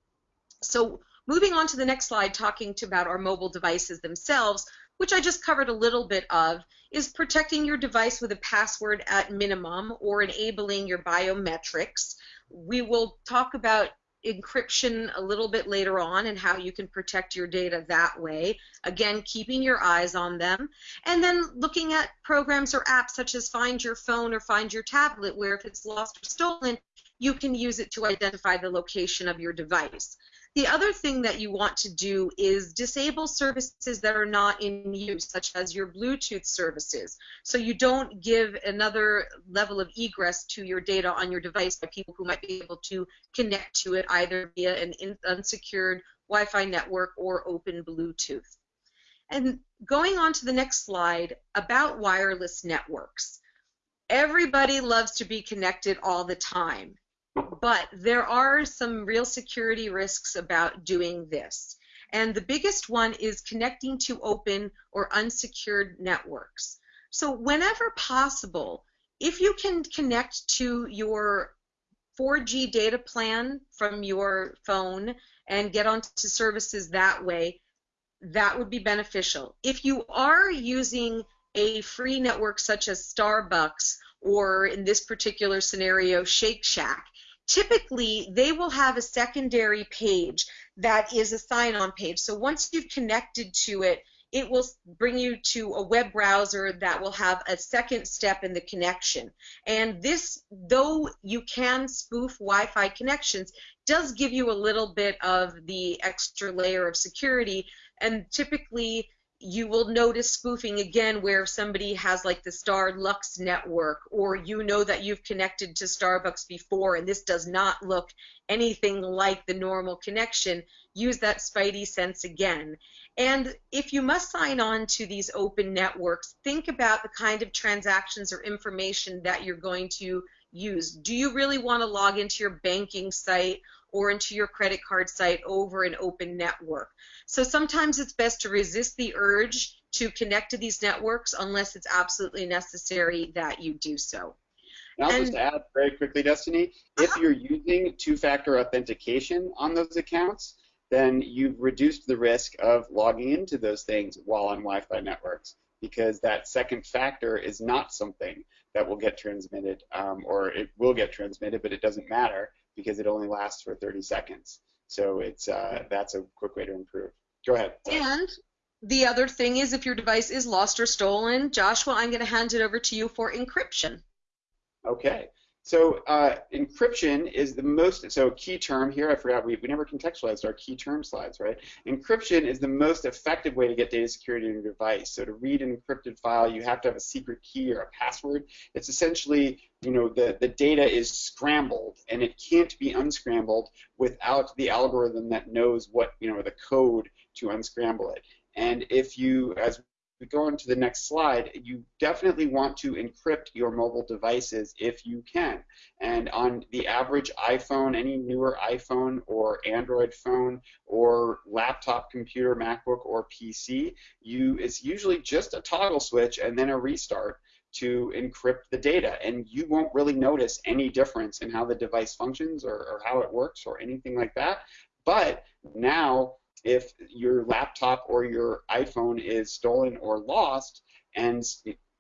So moving on to the next slide, talking to about our mobile devices themselves, which I just covered a little bit of, is protecting your device with a password at minimum or enabling your biometrics. We will talk about encryption a little bit later on and how you can protect your data that way. Again, keeping your eyes on them. And then looking at programs or apps such as Find Your Phone or Find Your Tablet, where if it's lost or stolen, you can use it to identify the location of your device. The other thing that you want to do is disable services that are not in use, such as your Bluetooth services. So you don't give another level of egress to your data on your device by people who might be able to connect to it either via an unsecured Wi-Fi network or open Bluetooth. And going on to the next slide about wireless networks. Everybody loves to be connected all the time. But there are some real security risks about doing this. And the biggest one is connecting to open or unsecured networks. So whenever possible, if you can connect to your 4G data plan from your phone and get onto services that way, that would be beneficial. If you are using a free network such as Starbucks or in this particular scenario Shake Shack, typically they will have a secondary page that is a sign-on page. So once you've connected to it, it will bring you to a web browser that will have a second step in the connection. And this, though you can spoof Wi-Fi connections, does give you a little bit of the extra layer of security. And typically, you will notice spoofing again where somebody has like the Starlux network or you know that you've connected to Starbucks before and this does not look anything like the normal connection, use that spidey sense again. And if you must sign on to these open networks, think about the kind of transactions or information that you're going to use. Do you really want to log into your banking site or into your credit card site over an open network? So sometimes it's best to resist the urge to connect to these networks unless it's absolutely necessary that you do so. And I'll just add very quickly, Destiny, if uh-huh. you're using two-factor authentication on those accounts, then you've reduced the risk of logging into those things while on Wi-Fi networks because that second factor is not something that will get transmitted, um, or it will get transmitted, but it doesn't matter because it only lasts for 30 seconds. So it's uh, that's a quick way to improve. Go ahead. And the other thing is if your device is lost or stolen, Joshua, I'm going to hand it over to you for encryption. Okay. So uh, encryption is the most, so key term here, I forgot, we, we never contextualized our key term slides, right? Encryption is the most effective way to get data security in your device. So to read an encrypted file, you have to have a secret key or a password. It's essentially, you know, the, the data is scrambled and it can't be unscrambled without the algorithm that knows what, you know, the code to unscramble it. And if you, as we go on to the next slide, you definitely want to encrypt your mobile devices if you can. And on the average iPhone, any newer iPhone or Android phone or laptop computer, MacBook or PC, you it's usually just a toggle switch and then a restart to encrypt the data and you won't really notice any difference in how the device functions or, or how it works or anything like that. But now if your laptop or your iPhone is stolen or lost, and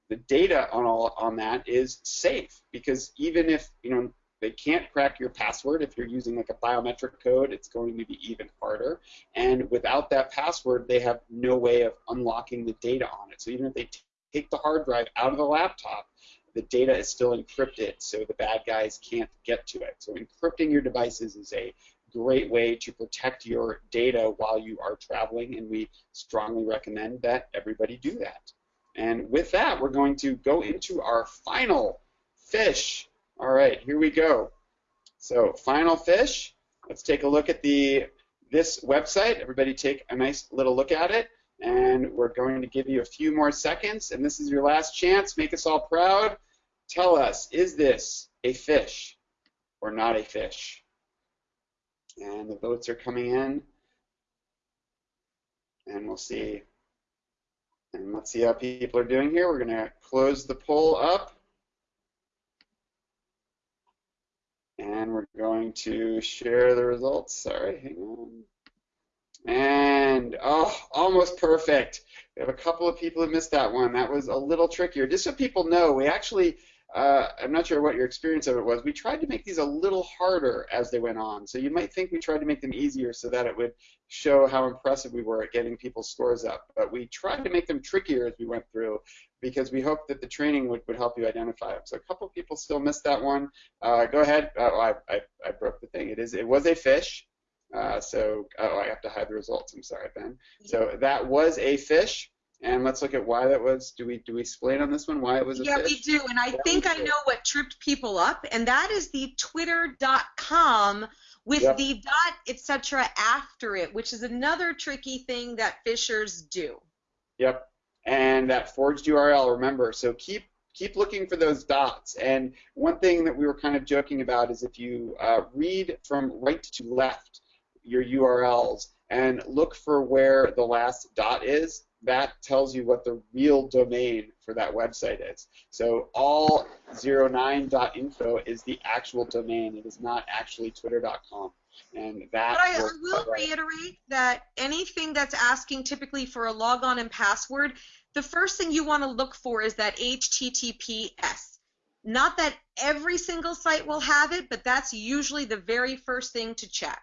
the data on all on that is safe because even if you know they can't crack your password if you're using like a biometric code it's going to be even harder. And without that password they have no way of unlocking the data on it. So even if they take the hard drive out of the laptop the data is still encrypted so the bad guys can't get to it. So encrypting your devices is a great way to protect your data while you are traveling, and we strongly recommend that everybody do that. And with that, we're going to go into our final fish. All right, here we go. So, final fish. Let's take a look at the this website. Everybody take a nice little look at it. And we're going to give you a few more seconds. And this is your last chance. Make us all proud. Tell us, is this a fish or not a fish? And the votes are coming in. And we'll see. And let's see how people are doing here. We're going to close the poll up. And we're going to share the results. Sorry, hang on. And, oh, almost perfect. We have a couple of people who missed that one. That was a little trickier. Just so people know, we actually uh, I'm not sure what your experience of it was. We tried to make these a little harder as they went on. So you might think we tried to make them easier so that it would show how impressive we were at getting people's scores up. But we tried to make them trickier as we went through because we hoped that the training would, would help you identify them. So a couple people still missed that one. Uh, go ahead. Oh, I, I, I, broke the thing. It is it was a fish. Uh, so oh, I have to hide the results. I'm sorry, Ben. So that was a fish. And let's look at why that was. Do we do we explain on this one why it was a yeah, fish? we do. And I think I know what tripped people up, and that is the Twitter.com with yep. the dot etc. after it, which is another tricky thing that phishers do. Yep. And that forged URL. Remember, so keep keep looking for those dots. And one thing that we were kind of joking about is if you uh, read from right to left your URLs and look for where the last dot is, that tells you what the real domain for that website is. So all09.info is the actual domain. It is not actually twitter.com. And that but I, I will reiterate that anything that's asking typically for a logon and password, the first thing you want to look for is that HTTPS. Not that every single site will have it, but that's usually the very first thing to check.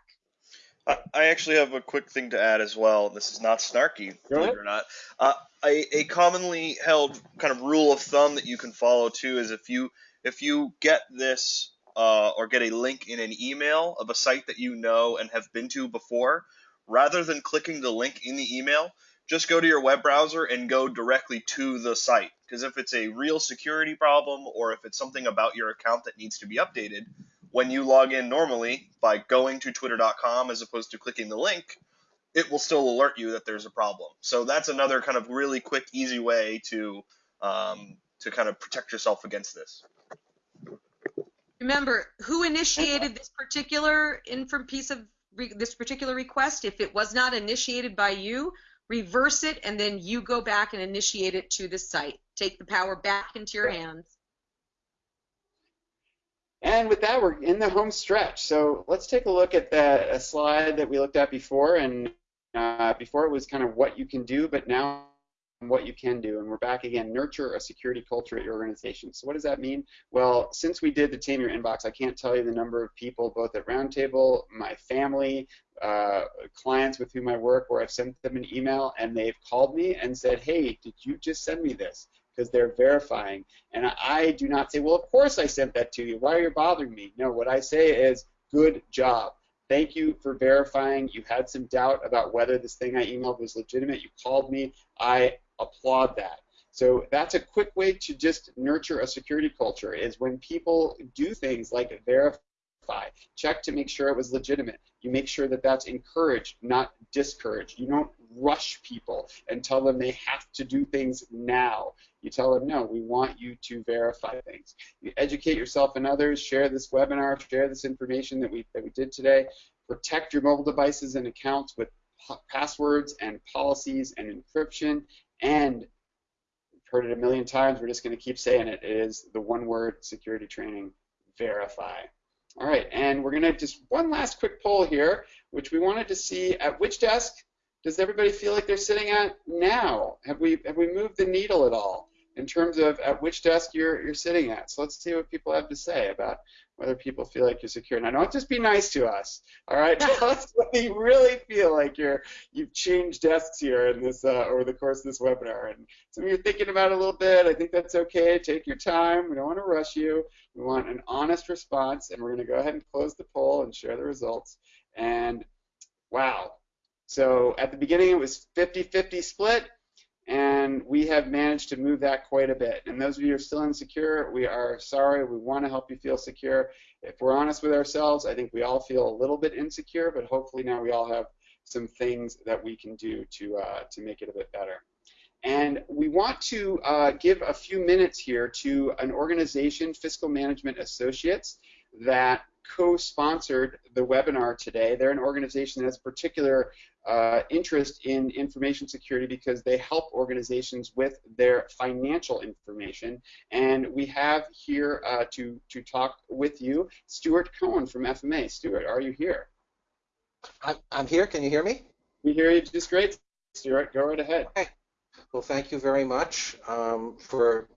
I actually have a quick thing to add as well. This is not snarky, believe it or not. Uh, a, a commonly held kind of rule of thumb that you can follow too is if you if you get this uh, or get a link in an email of a site that you know and have been to before, rather than clicking the link in the email, just go to your web browser and go directly to the site. Because if it's a real security problem or if it's something about your account that needs to be updated, when you log in normally by going to twitter.com as opposed to clicking the link, it will still alert you that there's a problem. So that's another kind of really quick, easy way to um, to kind of protect yourself against this. Remember, who initiated this particular inform piece of this particular request? If it was not initiated by you, reverse it, and then you go back and initiate it to the site. Take the power back into your hands. And with that, we're in the home stretch. So let's take a look at that slide that we looked at before. And uh, before it was kind of what you can do, but now what you can do. And we're back again, nurture a security culture at your organization. So what does that mean? Well, since we did the Tame Your Inbox, I can't tell you the number of people, both at Roundtable, my family, uh, clients with whom I work, where I've sent them an email and they've called me and said, hey, did you just send me this? Because they're verifying. And I do not say, well, of course I sent that to you. Why are you bothering me? No, what I say is, good job. Thank you for verifying. You had some doubt about whether this thing I emailed was legitimate. You called me. I applaud that. So that's a quick way to just nurture a security culture is when people do things like verify, check to make sure it was legitimate. You make sure that that's encouraged, not discouraged. You don't rush people and tell them they have to do things now. You tell them, no, we want you to verify things. You educate yourself and others, share this webinar, share this information that we, that we did today. Protect your mobile devices and accounts with passwords and policies and encryption and we've heard it a million times, we're just going to keep saying it, it is the one word security training, verify. All right, and we're going to just one last quick poll here, which we wanted to see at which desk does everybody feel like they're sitting at now? Have we have we moved the needle at all in terms of at which desk you're you're sitting at? So let's see what people have to say about whether people feel like you're secure. Now, don't just be nice to us. All right, tell us whether you really feel like you're you've changed desks here in this uh, over the course of this webinar. And some of you are thinking about it a little bit. I think that's okay. Take your time. We don't want to rush you. We want an honest response, and we're going to go ahead and close the poll and share the results. And wow. So at the beginning it was 50-50 split and we have managed to move that quite a bit. And those of you who are still insecure, we are sorry. We want to help you feel secure. If we're honest with ourselves, I think we all feel a little bit insecure, but hopefully now we all have some things that we can do to uh, to make it a bit better. And we want to uh, give a few minutes here to an organization, Fiscal Management Associates, that co-sponsored the webinar today. They're an organization that has particular uh, interest in information security because they help organizations with their financial information. And we have here uh, to, to talk with you Stuart Cohen from FMA. Stuart, are you here? I'm, I'm here. Can you hear me? We hear you just great, Stuart. Go right ahead. Okay. Well, thank you very much um, for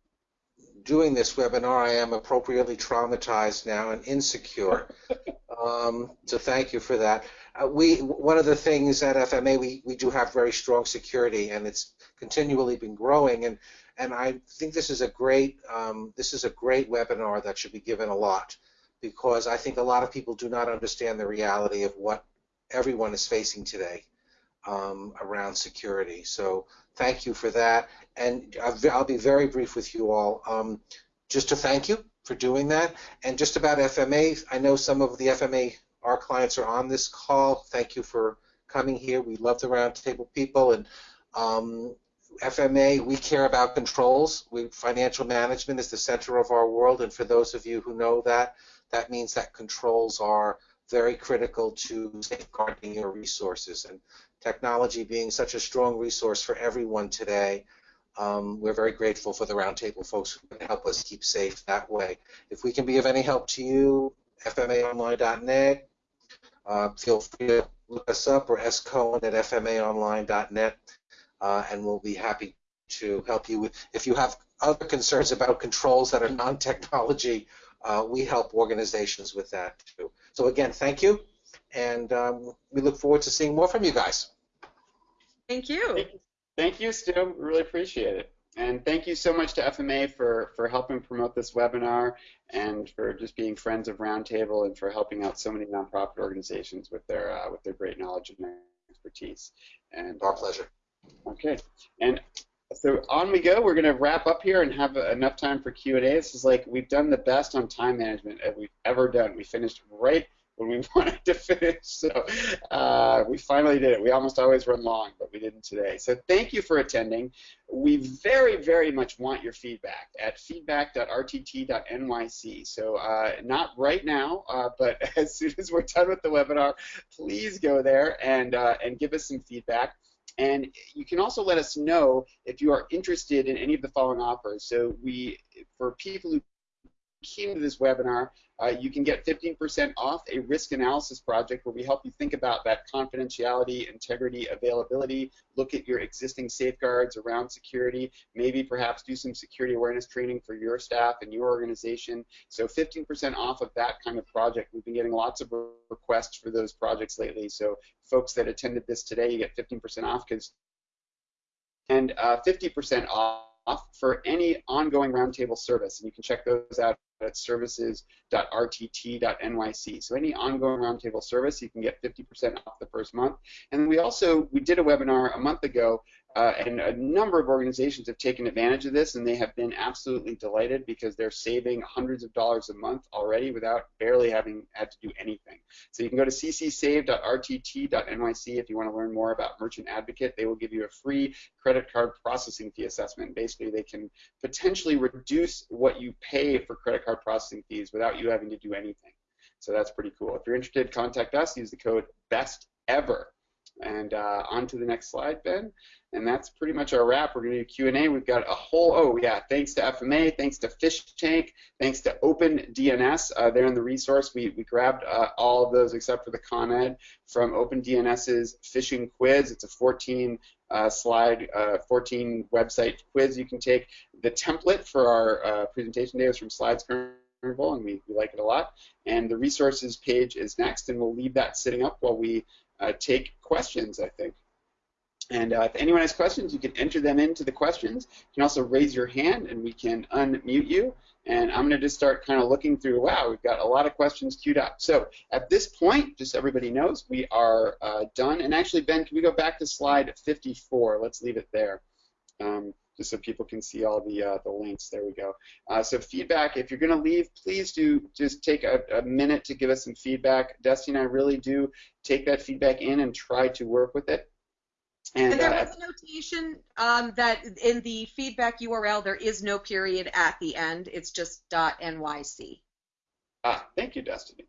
doing this webinar. I am appropriately traumatized now and insecure. um, so thank you for that. Uh, we one of the things at FMA we, we do have very strong security and it's continually been growing and and I think this is a great um, this is a great webinar that should be given a lot because I think a lot of people do not understand the reality of what everyone is facing today um, around security. So thank you for that and I'll be very brief with you all. Um, just to thank you for doing that and just about FMA. I know some of the FMA our clients are on this call. Thank you for coming here. We love the roundtable people and um, FMA, we care about controls. We, financial management is the center of our world, and for those of you who know that, that means that controls are very critical to safeguarding your resources. And technology being such a strong resource for everyone today, um, we're very grateful for the roundtable folks who can help us keep safe that way. If we can be of any help to you, fmaonline.net, uh, feel free to look us up or scohen at fmaonline.net, uh, and we'll be happy to help you with. If you have other concerns about controls that are non-technology, uh, we help organizations with that too. So again, thank you, and um, we look forward to seeing more from you guys. Thank you. Thank you, thank you Stu. Really appreciate it. And thank you so much to FMA for, for helping promote this webinar and for just being friends of Roundtable and for helping out so many nonprofit organizations with their uh, with their great knowledge and expertise. And our pleasure. Okay, and so on we go. We're going to wrap up here and have enough time for Q&A. This is like we've done the best on time management that we've ever done. We finished right when we wanted to finish. So uh, we finally did it. We almost always run long, but we didn't today. So thank you for attending. We very, very much want your feedback at feedback.rtt.nyc. So uh, not right now, uh, but as soon as we're done with the webinar, please go there and, uh, and give us some feedback. And you can also let us know if you are interested in any of the following offers. So we, for people who came to this webinar, uh, you can get 15% off a risk analysis project where we help you think about that confidentiality, integrity, availability, look at your existing safeguards around security, maybe perhaps do some security awareness training for your staff and your organization. So 15% off of that kind of project. We've been getting lots of requests for those projects lately. So folks that attended this today, you get 15% off because and 50% uh, off for any ongoing roundtable service. And you can check those out services.rtt.nyc. So any ongoing roundtable service, you can get 50% off the first month. And we also, we did a webinar a month ago uh, and a number of organizations have taken advantage of this, and they have been absolutely delighted because they're saving hundreds of dollars a month already without barely having had to do anything. So you can go to ccsave.rtt.nyc if you want to learn more about Merchant Advocate. They will give you a free credit card processing fee assessment. Basically, they can potentially reduce what you pay for credit card processing fees without you having to do anything. So that's pretty cool. If you're interested, contact us. Use the code BESTEVER. And uh, on to the next slide, Ben. And that's pretty much our wrap. We're going to do Q&A. We've got a whole, oh yeah, thanks to FMA, thanks to Fish Tank, thanks to OpenDNS. Uh, there in the resource, we, we grabbed uh, all of those except for the ConEd from OpenDNS's phishing quiz. It's a 14 uh, slide, uh, 14 website quiz you can take. The template for our uh, presentation day was from Slides Carnival, and we, we like it a lot. And the resources page is next, and we'll leave that sitting up while we uh, take questions, I think. And uh, if anyone has questions, you can enter them into the questions. You can also raise your hand and we can unmute you. And I'm going to just start kind of looking through, wow, we've got a lot of questions queued up. So at this point, just so everybody knows, we are uh, done. And actually, Ben, can we go back to slide 54? Let's leave it there. Um, just so people can see all the uh, the links. There we go. Uh, so feedback, if you're going to leave, please do just take a, a, minute to give us some feedback. Dusty and I really do take that feedback in and try to work with it. And, and there uh, was a notation um, that in the feedback URL there is no period at the end. It's just .nyc. Ah, thank you, Destiny.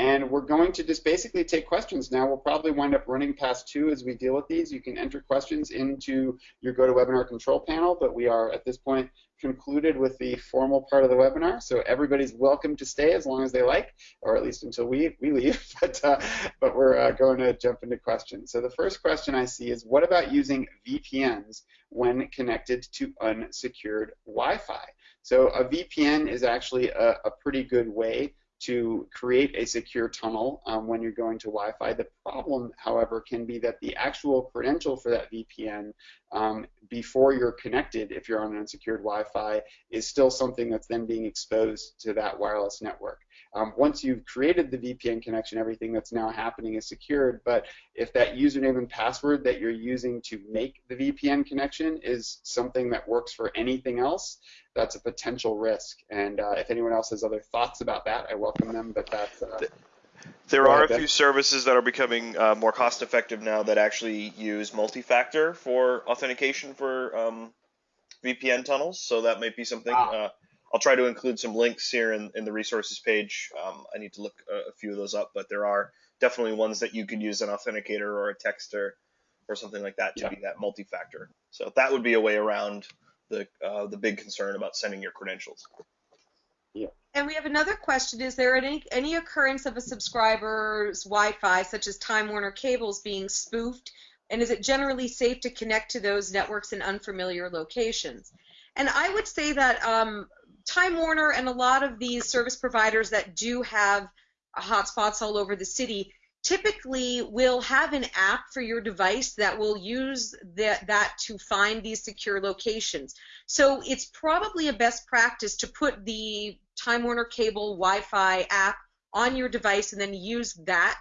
And we're going to just basically take questions now. We'll probably wind up running past two as we deal with these. You can enter questions into your GoToWebinar control panel, but we are at this point concluded with the formal part of the webinar. So everybody's welcome to stay as long as they like, or at least until we, we leave. but, uh, but we're uh, going to jump into questions. So the first question I see is, what about using VPNs when connected to unsecured Wi-Fi? So a VPN is actually a, a pretty good way to create a secure tunnel um, when you're going to Wi-Fi. The problem, however, can be that the actual credential for that VPN um, before you're connected, if you're on an unsecured Wi-Fi, is still something that's then being exposed to that wireless network. Um, once you've created the VPN connection, everything that's now happening is secured. But if that username and password that you're using to make the VPN connection is something that works for anything else, that's a potential risk. And uh, if anyone else has other thoughts about that, I welcome them. But that's uh, there are a few services that are becoming uh, more cost effective now that actually use multi-factor for authentication for um, VPN tunnels. So that might be something. Ah. I'll try to include some links here in, in the resources page. Um, I need to look a, a, few of those up, but there are definitely ones that you could use an authenticator or a texter or something like that to yeah. be that multi-factor. So that would be a way around the uh, the big concern about sending your credentials. Yeah. And we have another question: Is there any any occurrence of a subscriber's Wi-Fi, such as Time Warner cables, being spoofed? And is it generally safe to connect to those networks in unfamiliar locations? And I would say that um, Time Warner and a lot of these service providers that do have hotspots all over the city typically will have an app for your device that will use that, that to find these secure locations. So it's probably a best practice to put the Time Warner Cable Wi-Fi app on your device and then use that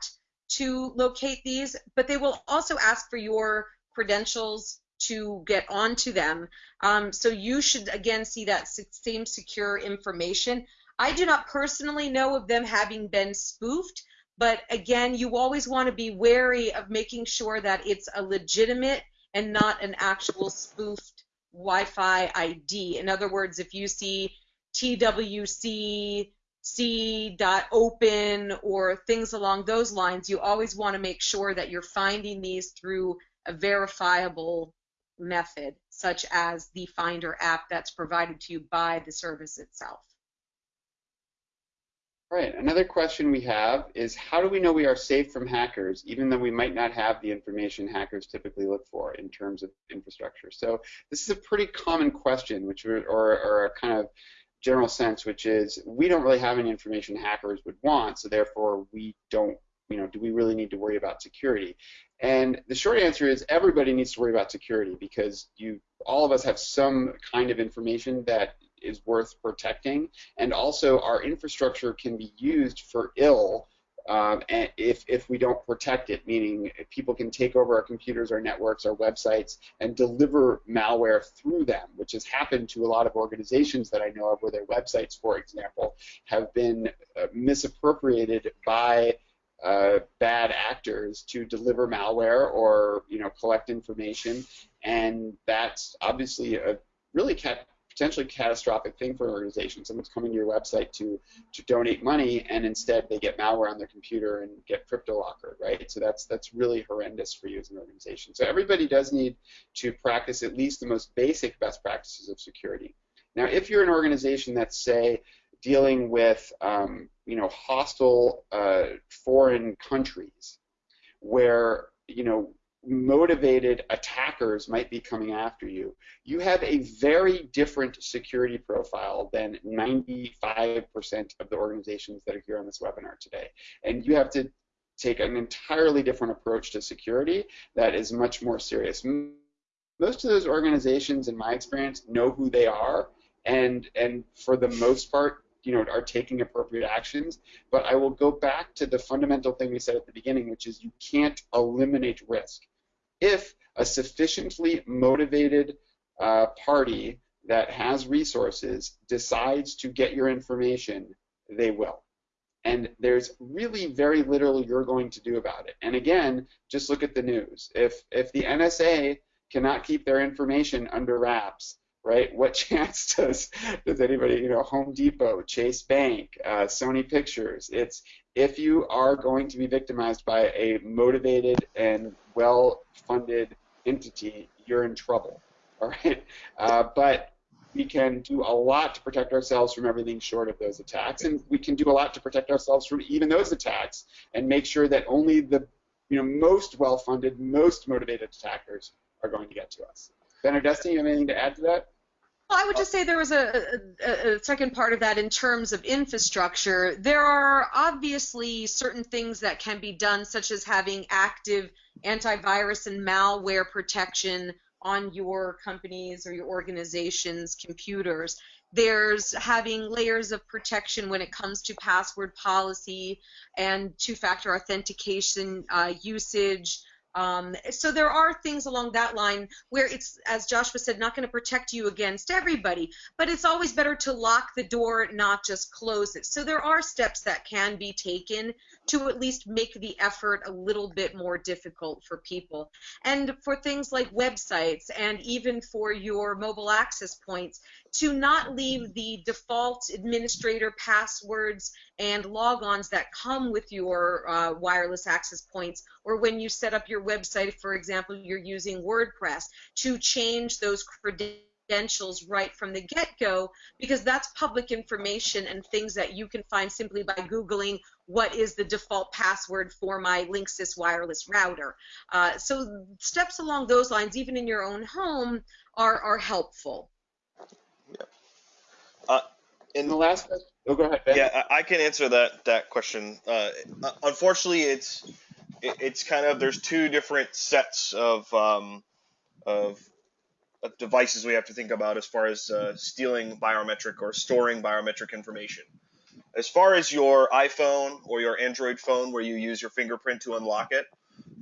to locate these, but they will also ask for your credentials to get onto them. Um, so you should again see that same secure information. I do not personally know of them having been spoofed, but again, you always want to be wary of making sure that it's a legitimate and not an actual spoofed Wi-Fi ID. In other words, if you see TWC c.open or things along those lines, you always want to make sure that you're finding these through a verifiable method, such as the Finder app that's provided to you by the service itself. Right. Another question we have is how do we know we are safe from hackers, even though we might not have the information hackers typically look for in terms of infrastructure? So this is a pretty common question, which or, or a kind of general sense, which is we don't really have any information hackers would want, so therefore we don't, you know, do we really need to worry about security? And the short answer is everybody needs to worry about security because you, all of us have some kind of information that is worth protecting, and also our infrastructure can be used for ill um, if, if we don't protect it, meaning people can take over our computers, our networks, our websites, and deliver malware through them, which has happened to a lot of organizations that I know of where their websites, for example, have been uh, misappropriated by uh, bad actors to deliver malware or you know collect information, and that's obviously a really cat potentially catastrophic thing for an organization. Someone's coming to your website to to donate money, and instead they get malware on their computer and get crypto locker, right? So that's that's really horrendous for you as an organization. So everybody does need to practice at least the most basic best practices of security. Now, if you're an organization that's say dealing with um, you know hostile uh, foreign countries, where you know motivated attackers might be coming after you, you have a very different security profile than 95% of the organizations that are here on this webinar today. And you have to take an entirely different approach to security that is much more serious. Most of those organizations, in my experience, know who they are, and and for the most part, you know, are taking appropriate actions. But I will go back to the fundamental thing we said at the beginning, which is you can't eliminate risk if a sufficiently motivated uh, party that has resources decides to get your information, they will. And there's really very little you're going to do about it. And again, just look at the news. If if the NSA cannot keep their information under wraps, right? What chance does does anybody, you know, Home Depot, Chase Bank, uh, Sony Pictures? It's if you are going to be victimized by a motivated and well-funded entity, you're in trouble. All right, uh, but we can do a lot to protect ourselves from everything short of those attacks, and we can do a lot to protect ourselves from even those attacks, and make sure that only the you know most well-funded, most motivated attackers are going to get to us. Ben or Destiny, you have anything to add to that? Well, I would just say there was a, a, a, second part of that in terms of infrastructure. There are obviously certain things that can be done, such as having active antivirus and malware protection on your company's or your organization's computers. There's having layers of protection when it comes to password policy and two factor authentication uh, usage. Um, so there are things along that line where it's, as Joshua said, not going to protect you against everybody, but it's always better to lock the door, not just close it. So there are steps that can be taken to at least make the effort a little bit more difficult for people. And for things like websites and even for your mobile access points, to not leave the default administrator passwords and logons that come with your uh, wireless access points, or when you set up your website, for example, you're using WordPress, to change those credentials right from the get-go because that's public information and things that you can find simply by googling what is the default password for my Linksys wireless router. Uh, so steps along those lines, even in your own home, are, are helpful. Yeah. Uh, in the last, oh, go ahead. Ben. Yeah, I, I can answer that that question. Uh, unfortunately, it's it's kind of there's two different sets of um, of, of devices we have to think about as far as uh, stealing biometric or storing biometric information. As far as your iPhone or your Android phone, where you use your fingerprint to unlock it,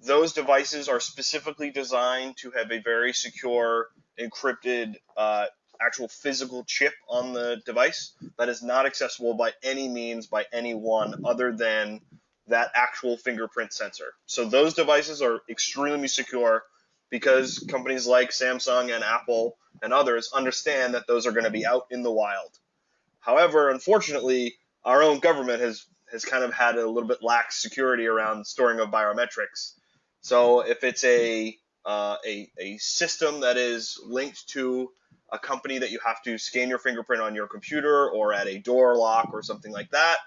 those devices are specifically designed to have a very secure, encrypted, uh, actual physical chip on the device that is not accessible by any means by anyone other than that actual fingerprint sensor. So those devices are extremely secure because companies like Samsung and Apple and others understand that those are going to be out in the wild. However, unfortunately, our own government has has kind of had a little bit lax security around storing of biometrics. So if it's a uh, a, a system that is linked to a company that you have to scan your fingerprint on your computer or at a door lock or something like that,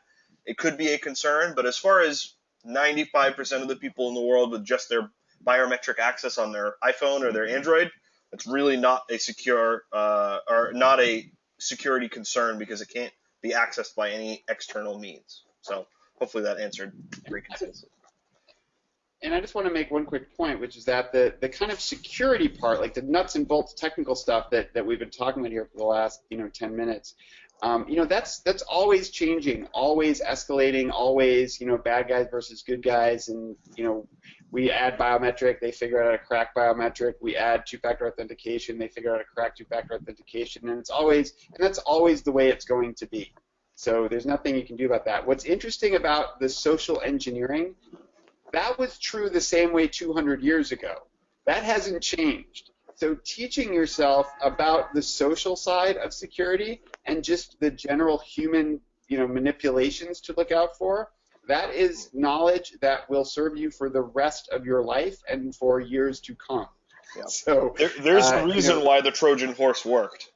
it could be a concern. But as far as 95% of the people in the world with just their biometric access on their iPhone or their Android, it's really not a secure uh, or not a security concern because it can't be accessed by any external means. So hopefully that answered pretty concisely. And I just want to make one quick point, which is that the, the kind of security part, like the nuts and bolts technical stuff that, that we've been talking about here for the last you know 10 minutes, um, you know that's that's always changing, always escalating, always you know bad guys versus good guys, and you know we add biometric, they figure out how to crack biometric. We add two-factor authentication, they figure out how to crack two-factor authentication, and it's always and that's always the way it's going to be. So there's nothing you can do about that. What's interesting about the social engineering, that was true the same way 200 years ago. That hasn't changed. So teaching yourself about the social side of security and just the general human, you know, manipulations to look out for, that is knowledge that will serve you for the rest of your life and for years to come. Yeah. So there, there's uh, a reason you know, why the Trojan horse worked.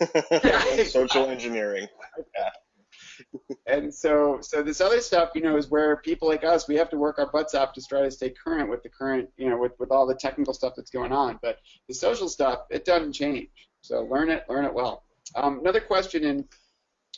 Social engineering. and so so this other stuff you know is where people like us we have to work our butts off to try to stay current with the current you know with, with all the technical stuff that's going on but the social stuff it doesn't change so learn it learn it well um, another question and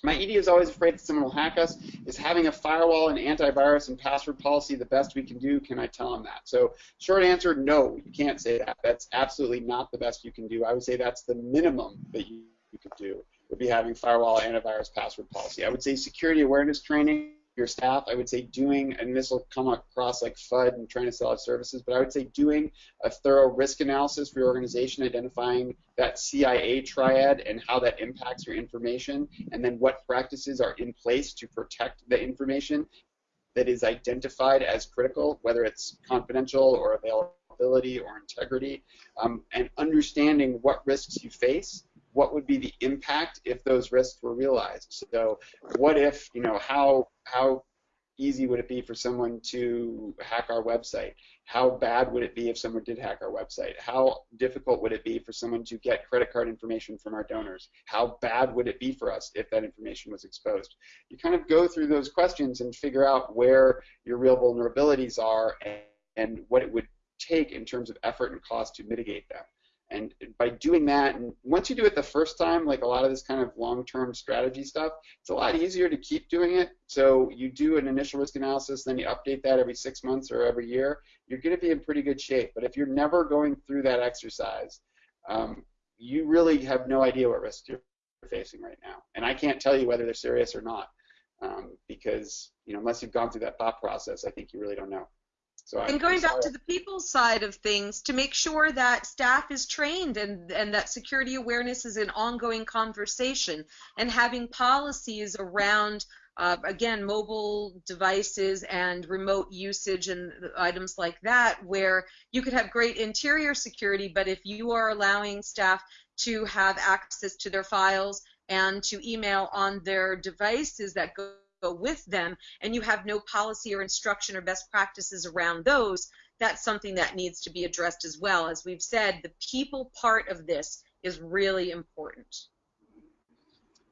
my ED is always afraid that someone will hack us. Is having a firewall and antivirus and password policy the best we can do? Can I tell them that? So, short answer, no, you can't say that. That's absolutely not the best you can do. I would say that's the minimum that you, you could do would be having firewall, antivirus, password policy. I would say security awareness training your staff. I would say doing, and this will come across like FUD and trying to sell out services, but I would say doing a thorough risk analysis for your organization, identifying that CIA triad and how that impacts your information, and then what practices are in place to protect the information that is identified as critical, whether it's confidential or availability or integrity, um, and understanding what risks you face what would be the impact if those risks were realized. So what if, you know, how how easy would it be for someone to hack our website? How bad would it be if someone did hack our website? How difficult would it be for someone to get credit card information from our donors? How bad would it be for us if that information was exposed? You kind of go through those questions and figure out where your real vulnerabilities are and, and what it would take in terms of effort and cost to mitigate them. And by doing that, and once you do it the first time, like a lot of this kind of long-term strategy stuff, it's a lot easier to keep doing it. So you do an initial risk analysis, then you update that every six months or every year. You're going to be in pretty good shape. But if you're never going through that exercise, um, you really have no idea what risks you're facing right now. And I can't tell you whether they're serious or not, um, because you know unless you've gone through that thought process, I think you really don't know. So and going back to the people side of things, to make sure that staff is trained and, and that security awareness is an ongoing conversation, and having policies around, uh, again, mobile devices and remote usage and items like that, where you could have great interior security, but if you are allowing staff to have access to their files and to email on their devices that go go with them and you have no policy or instruction or best practices around those, that's something that needs to be addressed as well. As we've said, the people part of this is really important.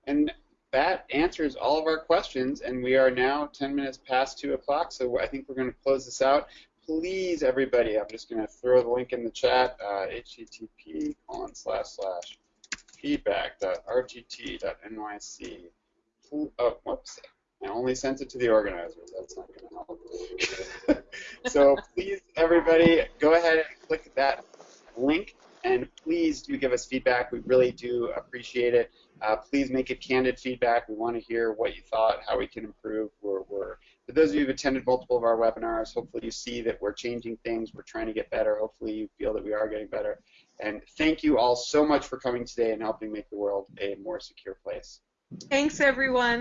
And that answers all of our questions, and we are now 10 minutes past 2 o'clock, so I think we're going to close this out. Please, everybody, I'm just going to throw the link in the chat, uh, http colon slash slash feedback.rtt.nyc. Oh, whoops. I only sent it to the organizers. That's not going to help. so please, everybody, go ahead and click that link, and please do give us feedback. We really do appreciate it. Uh, please make it candid feedback. We want to hear what you thought, how we can improve. We're, we're for those of you who've attended multiple of our webinars, hopefully you see that we're changing things, we're trying to get better. Hopefully you feel that we are getting better. And thank you all so much for coming today and helping make the world a more secure place. Thanks, everyone.